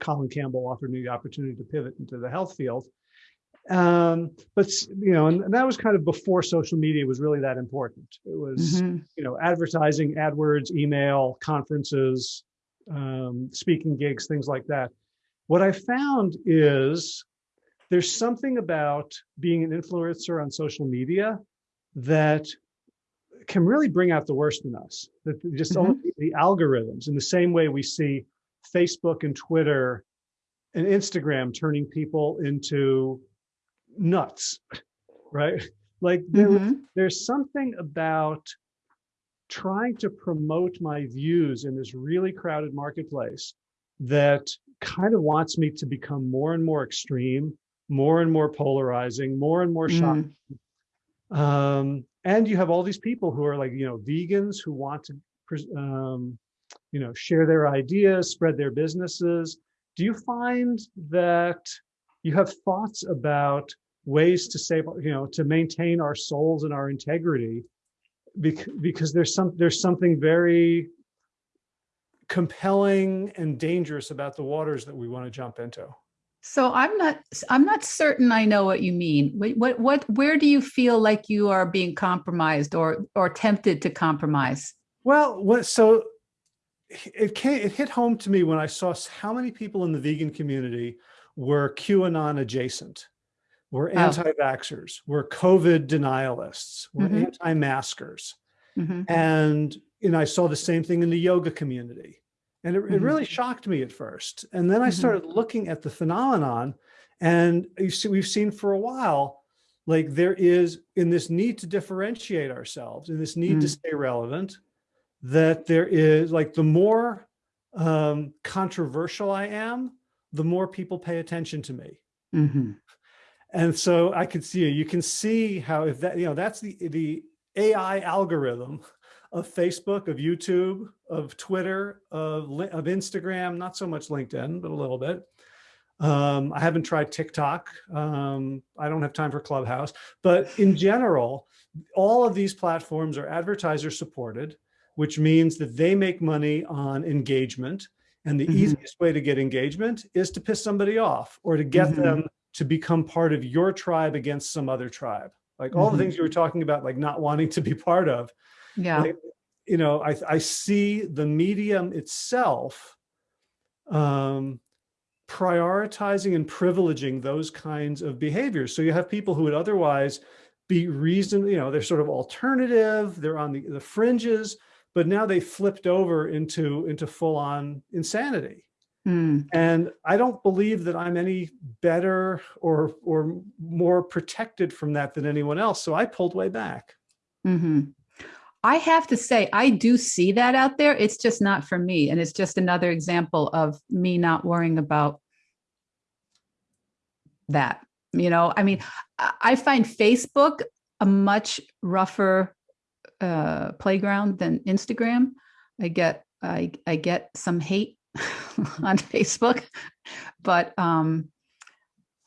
Speaker 1: Colin Campbell offered me the opportunity to pivot into the health field. Um, but you know, and, and, that was kind of before social media was really that important. It was, mm -hmm. you know, advertising, AdWords, email, conferences, um, speaking gigs, things like that. What I found is there's something about being an influencer on social media that can really bring out the worst in us. That just mm -hmm. the algorithms in the same way we see Facebook and Twitter and Instagram turning people into nuts, right? Like there, mm -hmm. there's something about trying to promote my views in this really crowded marketplace that kind of wants me to become more and more extreme, more and more polarizing, more and more mm. shocking. Um, and you have all these people who are like, you know, vegans who want to um, you know, share their ideas, spread their businesses. Do you find that you have thoughts about ways to save, you know, to maintain our souls and our integrity? Because, because there's some, there's something very compelling and dangerous about the waters that we want to jump into.
Speaker 2: So I'm not I'm not certain I know what you mean. What, what what where do you feel like you are being compromised or or tempted to compromise?
Speaker 1: Well, what so it came, it hit home to me when I saw how many people in the vegan community were QAnon adjacent, were oh. anti-vaxxers, were COVID denialists, were mm -hmm. anti-maskers. Mm -hmm. And, and I saw the same thing in the yoga community. And it, mm -hmm. it mm-hmm. really shocked me at first. And then I mm-hmm. started looking at the phenomenon and you see, we've seen for a while, like there is in this need to differentiate ourselves, in this need to mm. stay relevant, that there is like the more um, controversial I am, the more people pay attention to me. Mm -hmm. And so I could see, you can see how if that, you know, that's the, the AI algorithm of Facebook, of YouTube, of Twitter, of, of Instagram, not so much LinkedIn, but a little bit. Um, I haven't tried TikTok. Um, I don't have time for Clubhouse, but in general, all of these platforms are advertiser supported which means that they make money on engagement. And the mm -hmm. easiest way to get engagement is to piss somebody off or to get mm -hmm. them to become part of your tribe against some other tribe. Like all the things you were talking about, like not wanting to be part of.
Speaker 2: Yeah.
Speaker 1: Like, you know, I, I see the medium itself um, prioritizing and privileging those kinds of behaviors. So you have people who would otherwise be reason, you know, they're sort of alternative, they're on the, the fringes, but now they flipped over into, into full on insanity.
Speaker 2: Mm.
Speaker 1: And I don't believe that I'm any better or, or more protected from that than anyone else. So I pulled way back.
Speaker 2: hmm I have to say, I do see that out there. It's just not for me. And it's just another example of me not worrying about that. You know, I mean, I find Facebook a much rougher uh, playground than Instagram. I get, I, I get some hate on Facebook, but, um,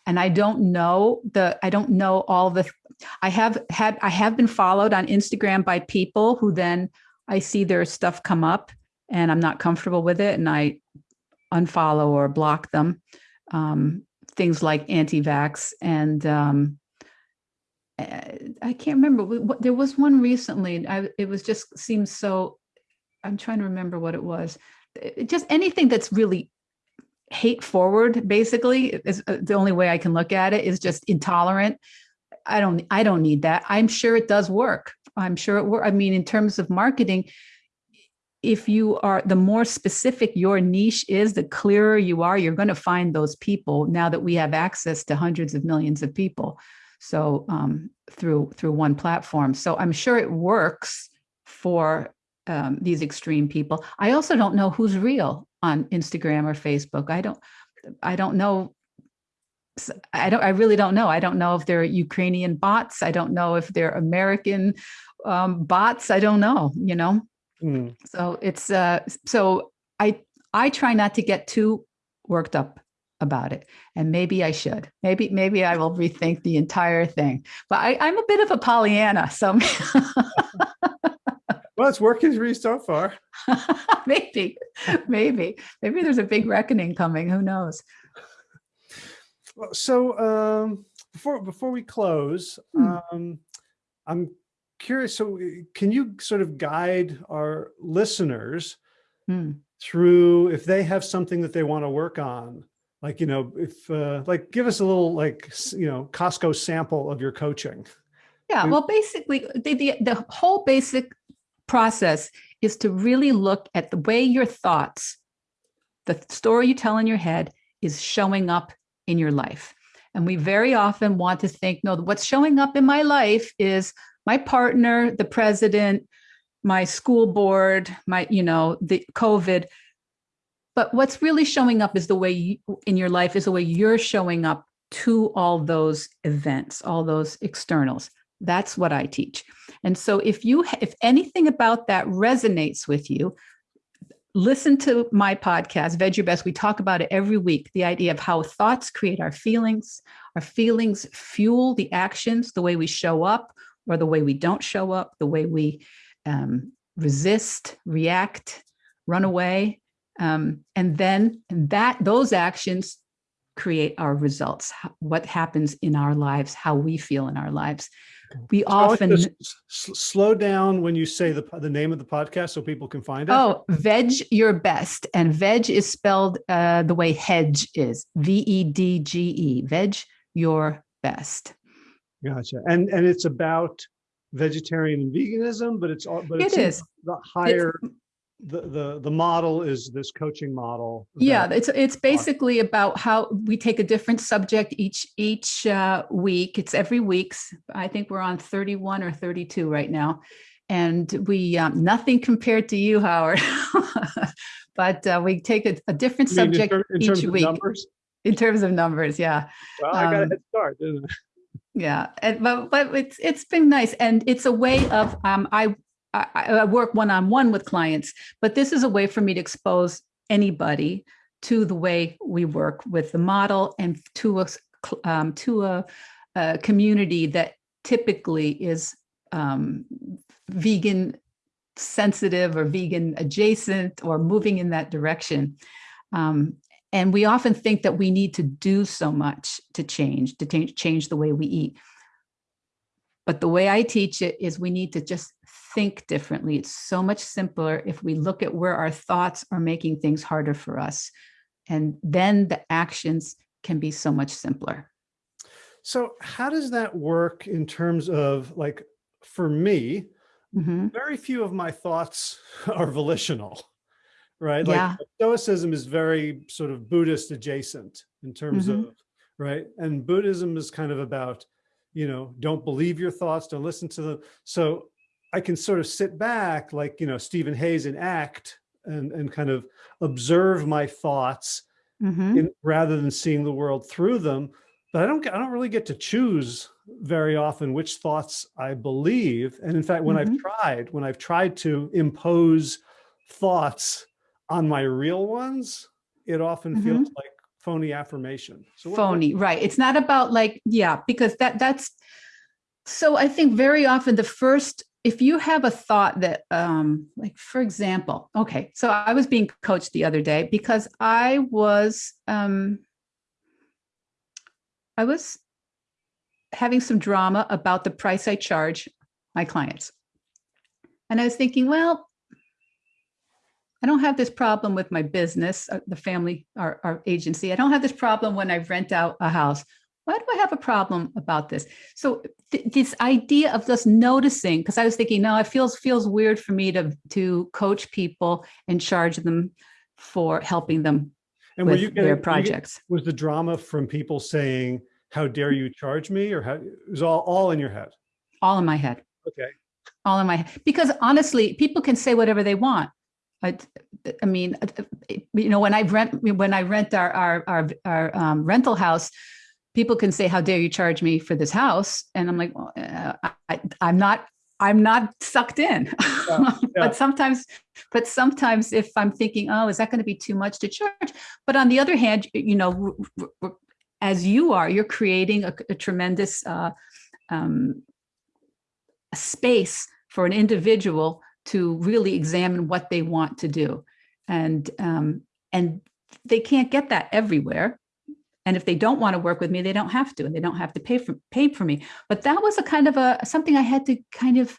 Speaker 2: and I don't know the, I don't know all the, I have had, I have been followed on Instagram by people who then I see their stuff come up and I'm not comfortable with it and I unfollow or block them. Um, things like anti-vax and um, I can't remember. What, there was one recently. I, it was just seems so. I'm trying to remember what it was. It, just anything that's really hate forward, basically, is uh, the only way I can look at it. Is just intolerant. I don't. I don't need that. I'm sure it does work. I'm sure it work. I mean, in terms of marketing, if you are the more specific your niche is, the clearer you are, you're going to find those people now that we have access to hundreds of millions of people. So um, through through one platform. So I'm sure it works for um, these extreme people. I also don't know who's real on Instagram or Facebook. I don't I don't know. I don't I really don't know. I don't know if they're Ukrainian bots. I don't know if they're American um, bots. I don't know, you know.
Speaker 1: Mm.
Speaker 2: So it's uh so I I try not to get too worked up about it. And maybe I should. Maybe maybe I will rethink the entire thing. But I, I'm a bit of a Pollyanna, so
Speaker 1: Well, it's working for you so far.
Speaker 2: maybe, maybe, maybe there's a big reckoning coming. Who knows?
Speaker 1: Well, So um, before before we close,
Speaker 2: Hmm.
Speaker 1: um, I'm curious. So uh, can you sort of guide our listeners
Speaker 2: Hmm.
Speaker 1: through if they have something that they want to work on? Like, you know, if uh, like give us a little like, you know, Costco sample of your coaching.
Speaker 2: Yeah, well, basically, the, the, the whole basic process is to really look at the way your thoughts, the story you tell in your head, is showing up in your life. And we very often want to think, no, what's showing up in my life is my partner, the president, my school board, my, you know, the COVID. But what's really showing up is the way you, in your life is the way you're showing up to all those events, all those externals. That's what I teach. And so if you if anything about that resonates with you, listen to my podcast, Veg Your Best. We talk about it every week, the idea of how thoughts create our feelings, our feelings fuel the actions, the way we show up or the way we don't show up, the way we um, resist, react, run away. Um, and then that those actions create our results, what happens in our lives, how we feel in our lives. We
Speaker 1: So I want you
Speaker 2: often,
Speaker 1: to s- s- slow down when you say the the name of the podcast so people can find it.
Speaker 2: oh, veg your best. And veg is spelled uh, the way hedge is V E D G E, veg your best.
Speaker 1: Gotcha. And and it's about vegetarian and veganism, but it's all but
Speaker 2: It
Speaker 1: it's the higher the the the model is this coaching model.
Speaker 2: Yeah, it's it's basically about how we take a different subject each each uh, week. It's every week's. I think we're on 31 or 32 right now, and we um, nothing compared to you, Howard. but uh, we take a, a different
Speaker 1: in
Speaker 2: subject
Speaker 1: ter- in
Speaker 2: each
Speaker 1: terms of
Speaker 2: week
Speaker 1: numbers.
Speaker 2: in terms of numbers. Yeah,
Speaker 1: Well, I got a
Speaker 2: um,
Speaker 1: head start, didn't I?
Speaker 2: yeah. And, but but it's it's been nice, and it's a way of um, I I, I work one on one with clients, but this is a way for me to expose anybody to the way we work with the model and to a um, to a, a community that typically is um, vegan sensitive or vegan adjacent or moving in that direction. Um, and we often think that we need to do so much to change, to change the way we eat. But the way I teach it is we need to just think differently. It's so much simpler if we look at where our thoughts are making things harder for us. And then the actions can be so much simpler.
Speaker 1: So how does that work in terms of like, for me,
Speaker 2: Mhm.
Speaker 1: very few of my thoughts are volitional, right? Like
Speaker 2: Yeah.
Speaker 1: Stoicism is very sort of Buddhist adjacent in terms
Speaker 2: Mhm.
Speaker 1: of, right? And Buddhism is kind of about, you know, don't believe your thoughts, don't listen to them. So I can sort of sit back like, you know, Steven Hayes in ACT and, and kind of observe my thoughts
Speaker 2: Mhm.
Speaker 1: in, rather than seeing the world through them. But I don't, I don't really get to choose very often which thoughts I believe. And in fact, when I've
Speaker 2: Mhm.
Speaker 1: tried, when I've tried to impose thoughts on my real ones, it often feels like phony affirmation. So
Speaker 2: phony right it's not about like yeah because that that's so i think very often the first if you have a thought that um like for example okay so i was being coached the other day because i was um i was having some drama about the price i charge my clients and i was thinking well I don't have this problem with my business, uh, the family, our, our agency. I don't have this problem when I rent out a house. Why do I have a problem about this? So th- this idea of just noticing, because I was thinking, no, it feels feels weird for me to to coach people and charge them for helping them
Speaker 1: And
Speaker 2: with
Speaker 1: getting,
Speaker 2: their
Speaker 1: were you get-
Speaker 2: projects.
Speaker 1: was the drama from people saying, how dare you charge me? Or how, it was all, all in your head?
Speaker 2: All in my head.
Speaker 1: Okay.
Speaker 2: all in my head because honestly people can say whatever they want I, I mean you know when i rent when i rent our our our, our um, rental house people can say how dare you charge me for this house? And i'm like well, uh, I, i'm not i'm not sucked in.
Speaker 1: Yeah.
Speaker 2: but sometimes but sometimes if i'm thinking oh is that going to be too much to charge? But on the other hand you know as you are you're creating a, a tremendous uh, um, space for an individual to really examine what they want to do. And um, and they can't get that everywhere and if they don't want to work with me they don't have to and they don't have to pay for pay for me. But that was a kind of a something i had to kind of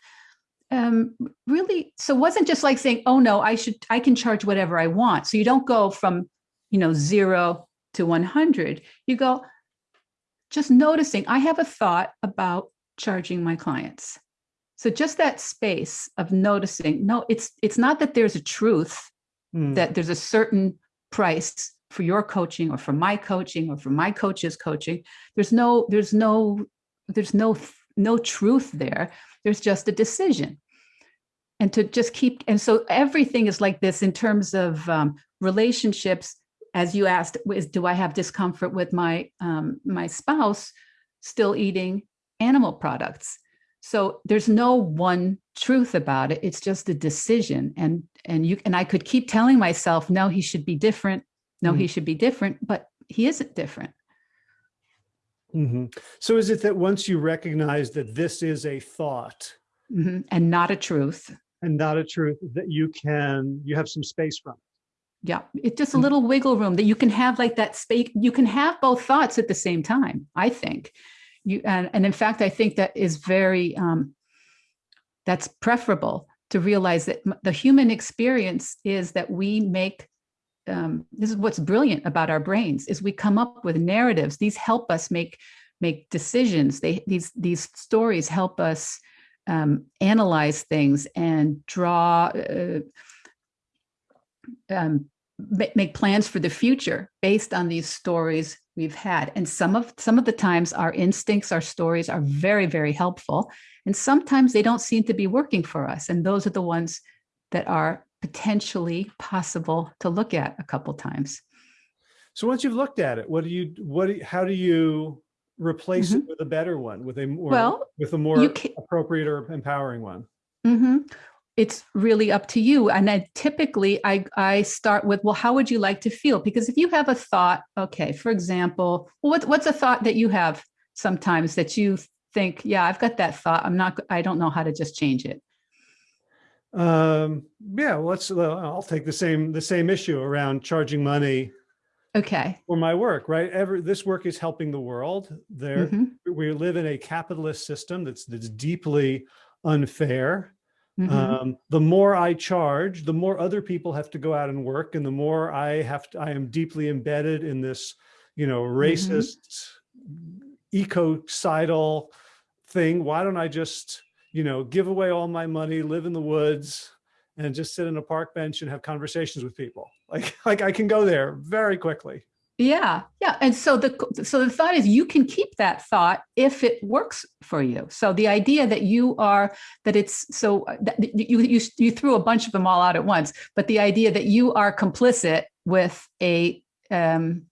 Speaker 2: um, really so it wasn't just like saying oh no i should i can charge whatever i want. So you don't go from you know zero to 100 you go just noticing i have a thought about charging my clients. So just that space of noticing, no, it's it's not that there's a truth
Speaker 1: Hmm.
Speaker 2: that there's a certain price for your coaching or for my coaching or for my coach's coaching. There's no there's no there's no no truth there. There's just a decision. And to just keep and so everything is like this in terms of um, relationships. As you asked, is do I have discomfort with my um, my spouse still eating animal products? so there's no one truth about it it's just a decision and and you and i could keep telling myself no he should be different no he should be different but he isn't different
Speaker 1: Mhm. So is it that once you recognize that this is a thought
Speaker 2: Mhm. and not a truth
Speaker 1: and not a truth, that you can, you have some space from? it?
Speaker 2: yeah it's just a
Speaker 1: Mm.
Speaker 2: little wiggle room that you can have like that space you can have both thoughts at the same time i think you and, and in fact i think that is very um that's preferable to realize that the human experience is that we make um, this is what's brilliant about our brains is we come up with narratives. These help us make make decisions. They these these stories help us um, analyze things and draw uh, um, make plans for the future based on these stories we've had. And some of some of the times our instincts our stories are very very helpful. And sometimes they don't seem to be working for us. And those are the ones that are potentially possible to look at a couple times
Speaker 1: So once you've looked at it, what do you, what, do how do you replace it with a better one, with a more,
Speaker 2: Mm-hmm. Well,
Speaker 1: with a more appropriate or empowering one?
Speaker 2: hmm It's really up to you. And I typically I I start with, well, how would you like to feel? Because if you have a thought, okay, for example, well, what, what's a thought that you have sometimes that you think, yeah, I've got that thought. I'm not, I don't know how to just change it.
Speaker 1: Um, yeah, let's, I'll take the same, the same issue around charging money
Speaker 2: Okay.
Speaker 1: for my work, right? Every, this work is helping the world. There,
Speaker 2: Mhm.
Speaker 1: we live in a capitalist system that's, that's deeply unfair.
Speaker 2: Mhm.
Speaker 1: um, the more I charge, the more other people have to go out and work, and the more I have to, I am deeply embedded in this, you know, racist, ecocidal thing. Why don't I just, you know, give away all my money, live in the woods, and just sit in a park bench and have conversations with people? Like, like I can go there very quickly.
Speaker 2: Yeah, yeah. And so the so the thought is you can keep that thought if it works for you. So the idea that you are that it's so uh, that you you you threw a bunch of them all out at once, but the idea that you are complicit with a um,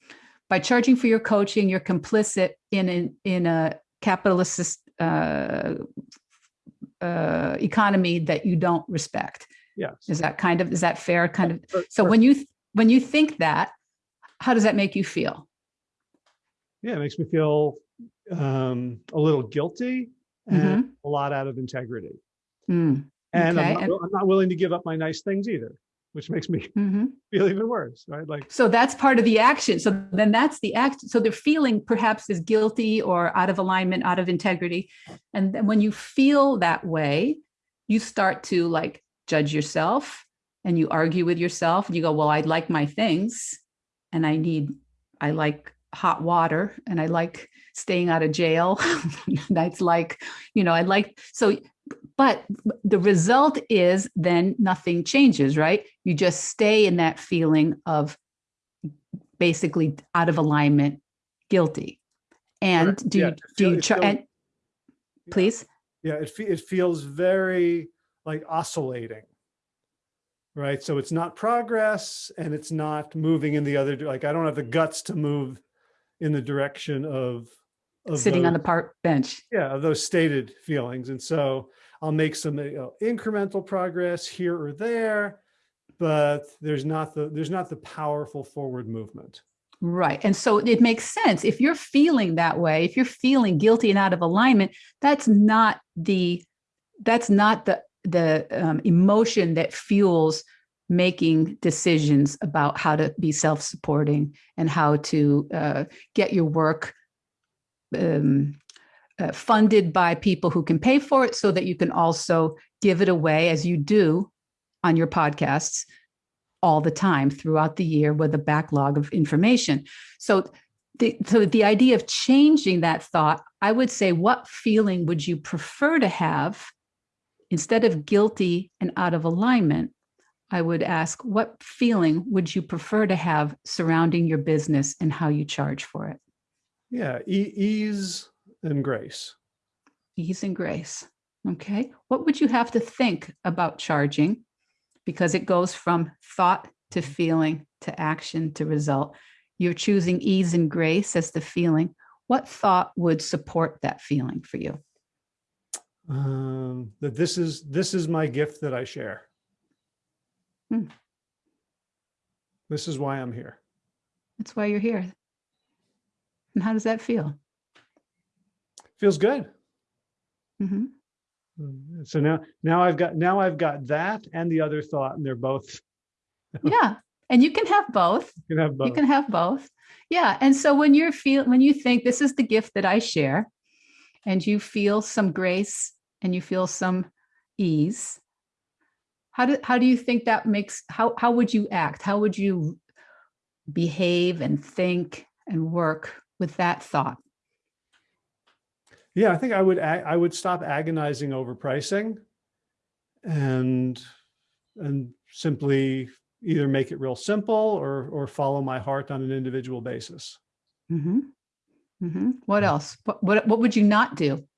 Speaker 2: by charging for your coaching, you're complicit in in, in a capitalist uh, uh, economy that you don't respect.
Speaker 1: Yes.
Speaker 2: Is that kind of is that fair? Kind of. So when you when you think that, how does that make you feel?
Speaker 1: yeah, it makes me feel um, a little guilty and a lot out of integrity.
Speaker 2: Mm,
Speaker 1: And
Speaker 2: Okay,
Speaker 1: I'm, not,
Speaker 2: and-
Speaker 1: I'm not willing to give up my nice things either, which makes me
Speaker 2: mhm.
Speaker 1: feel even worse, right? Like,
Speaker 2: So that's part of the action. So then that's the act. So the feeling perhaps is guilty or out of alignment, out of integrity. And then when you feel that way, you start to like judge yourself and you argue with yourself and you go, well, I'd like my things and I need, I like hot water and I like staying out of jail. That's like, you know, I like, so, but the result is then nothing changes, right? You just stay in that feeling of basically out of alignment, guilty. And do
Speaker 1: Yeah,
Speaker 2: you, do you, try, and please?
Speaker 1: yeah, it, it feels very like oscillating, right? So it's not progress and it's not moving in the other, like I don't have the guts to move in the direction of, of
Speaker 2: Sitting on the park bench.
Speaker 1: yeah, of those stated feelings. And so I'll make some you know, incremental progress here or there, but there's not the, there's not the powerful forward movement.
Speaker 2: Right. And so it makes sense. If you're feeling that way, if you're feeling guilty and out of alignment, that's not the that's not the the um, emotion that fuels making decisions about how to be self-supporting and how to uh, get your work um, uh, funded by people who can pay for it so that you can also give it away as you do on your podcasts all the time throughout the year with a backlog of information. So the so the idea of changing that thought, I would say what feeling would you prefer to have instead of guilty and out of alignment? I would ask what feeling would you prefer to have surrounding your business and how you charge for it?
Speaker 1: Yeah, e- ease and grace.
Speaker 2: Ease and grace. Okay. What would you have to think about charging? Because it goes from thought to feeling to action to result. You're choosing ease and grace as the feeling. What thought would support that feeling for you?
Speaker 1: Um, that this is, this is my gift that I share.
Speaker 2: Hmm.
Speaker 1: This is why I'm here.
Speaker 2: That's why you're here. And how does that feel?
Speaker 1: Feels good. Mm, So now, now I've got, now I've got that and the other thought and they're both,
Speaker 2: Yeah. And you can have both.
Speaker 1: you can have both.
Speaker 2: You can have both. Yeah. And so when you're feel when you think this is the gift that I share, and you feel some grace and you feel some ease, how do how do you think that makes how how would you act? How would you behave and think and work with that thought?
Speaker 1: Yeah, I think I would, I would stop agonizing over pricing and, and simply either make it real simple or, or follow my heart on an individual basis.
Speaker 2: Mm -hmm. Mm -hmm. What else? What, what what would you not do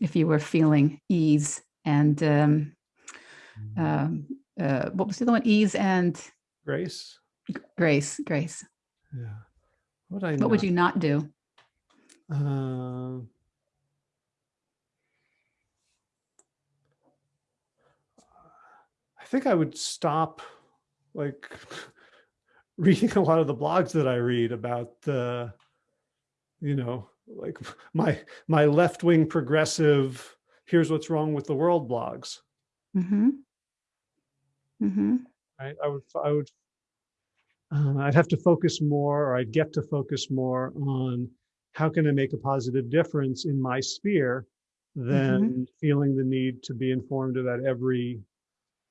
Speaker 2: if you were feeling ease and um, um, uh, what was the other one? Ease and
Speaker 1: Grace?
Speaker 2: grace. Grace.
Speaker 1: Yeah. What would I
Speaker 2: What would you not do?
Speaker 1: Um, think I would stop like reading a lot of the blogs that I read about the, you know, like my my left-wing progressive, here's what's wrong with the world blogs.
Speaker 2: Mm-hmm. Mm-hmm.
Speaker 1: Right? I would I would uh, I'd have to focus more or I'd get to focus more on how can I make a positive difference in my sphere than feeling the need to be informed about every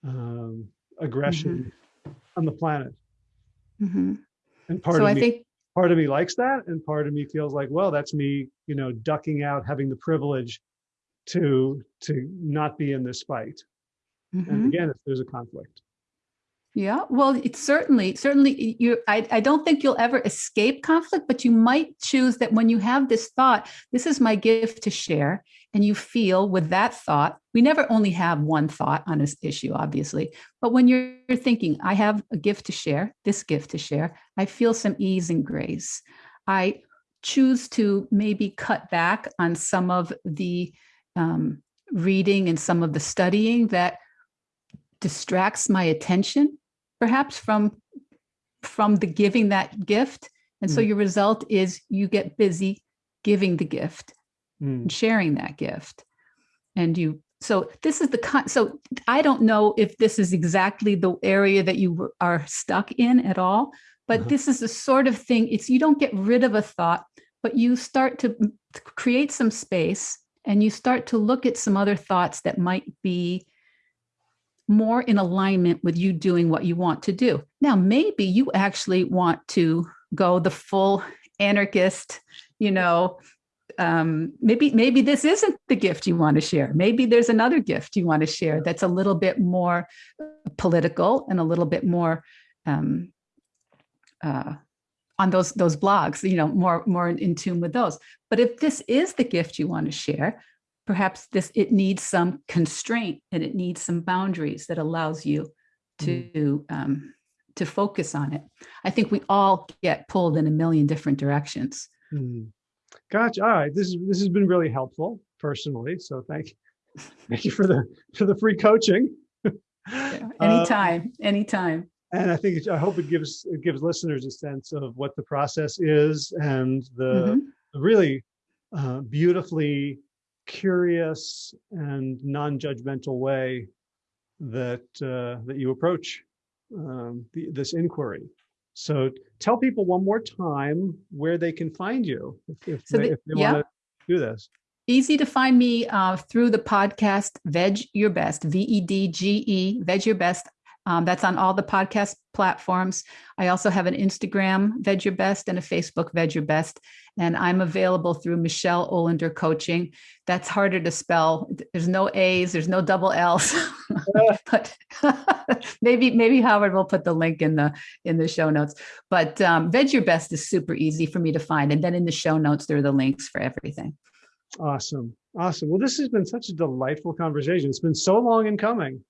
Speaker 1: um, aggression on the planet.
Speaker 2: Mhm.
Speaker 1: And part
Speaker 2: So
Speaker 1: of
Speaker 2: I
Speaker 1: me,
Speaker 2: think,
Speaker 1: part of me likes that, and part of me feels like, well, that's me, you know, ducking out, having the privilege to to not be in this fight.
Speaker 2: Mhm.
Speaker 1: And again, if there's a conflict.
Speaker 2: Yeah, well, it's certainly, certainly you, I, I don't think you'll ever escape conflict, but you might choose that when you have this thought, this is my gift to share. And you feel with that thought, we never only have one thought on this issue, obviously, but when you're thinking, I have a gift to share, this gift to share, I feel some ease and grace. I choose to maybe cut back on some of the um, reading and some of the studying that distracts my attention perhaps from from the giving that gift and so
Speaker 1: Mm.
Speaker 2: your result is you get busy giving the gift
Speaker 1: Mm,
Speaker 2: and sharing that gift and you so this is the con so i don't know if this is exactly the area that you are stuck in at all but
Speaker 1: Uh-huh.
Speaker 2: this is the sort of thing it's you don't get rid of a thought but you start to create some space and you start to look at some other thoughts that might be more in alignment with you doing what you want to do. Now, maybe you actually want to go the full anarchist, you know, um, maybe maybe this isn't the gift you want to share. Maybe there's another gift you want to share that's a little bit more political and a little bit more um, uh, on those those blogs, you know, more more in tune with those. But if this is the gift you want to share, perhaps this it needs some constraint and it needs some boundaries that allows you to um, to focus on it. I think we all get pulled in a million different directions.
Speaker 1: mm. Gotcha. All right. This is this has been really helpful personally. So thank thank you for the for the free coaching. Uh,
Speaker 2: Anytime, anytime.
Speaker 1: and I think it, I hope it gives it gives listeners a sense of what the process is and the
Speaker 2: Mhm.
Speaker 1: the really uh, beautifully curious and non-judgmental way that uh, that you approach um, the, this inquiry. So tell people one more time where they can find you if, if
Speaker 2: So
Speaker 1: they,
Speaker 2: the-
Speaker 1: they
Speaker 2: yeah.
Speaker 1: want to do this.
Speaker 2: Easy to find me uh, through the podcast Vedge Your Best, V E D G E, Vedge Your Best. Um, that's on all the podcast platforms. I also have an Instagram, Vedge Your Best, and a Facebook, Vedge Your Best. And I'm available through Michele Olender Coaching. That's harder to spell. There's no A's, there's no double L's. but maybe maybe Howard will put the link in the in the show notes. But um, Vedge Your Best is super easy for me to find. And then in the show notes, there are the links for everything.
Speaker 1: Awesome. Awesome. Well, this has been such a delightful conversation. It's been so long in coming.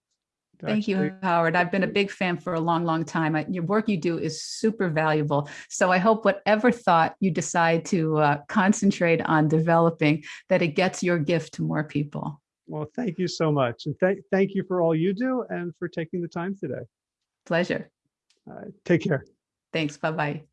Speaker 2: Thank you, Howard. I've been a big fan for a long, long time. I, your work you do is super valuable. So I hope whatever thought you decide to uh, concentrate on developing, that it gets your gift to more people.
Speaker 1: Well, thank you so much. And thank, thank you for all you do and for taking the time today.
Speaker 2: Pleasure.
Speaker 1: Uh, take care.
Speaker 2: Thanks. Bye bye.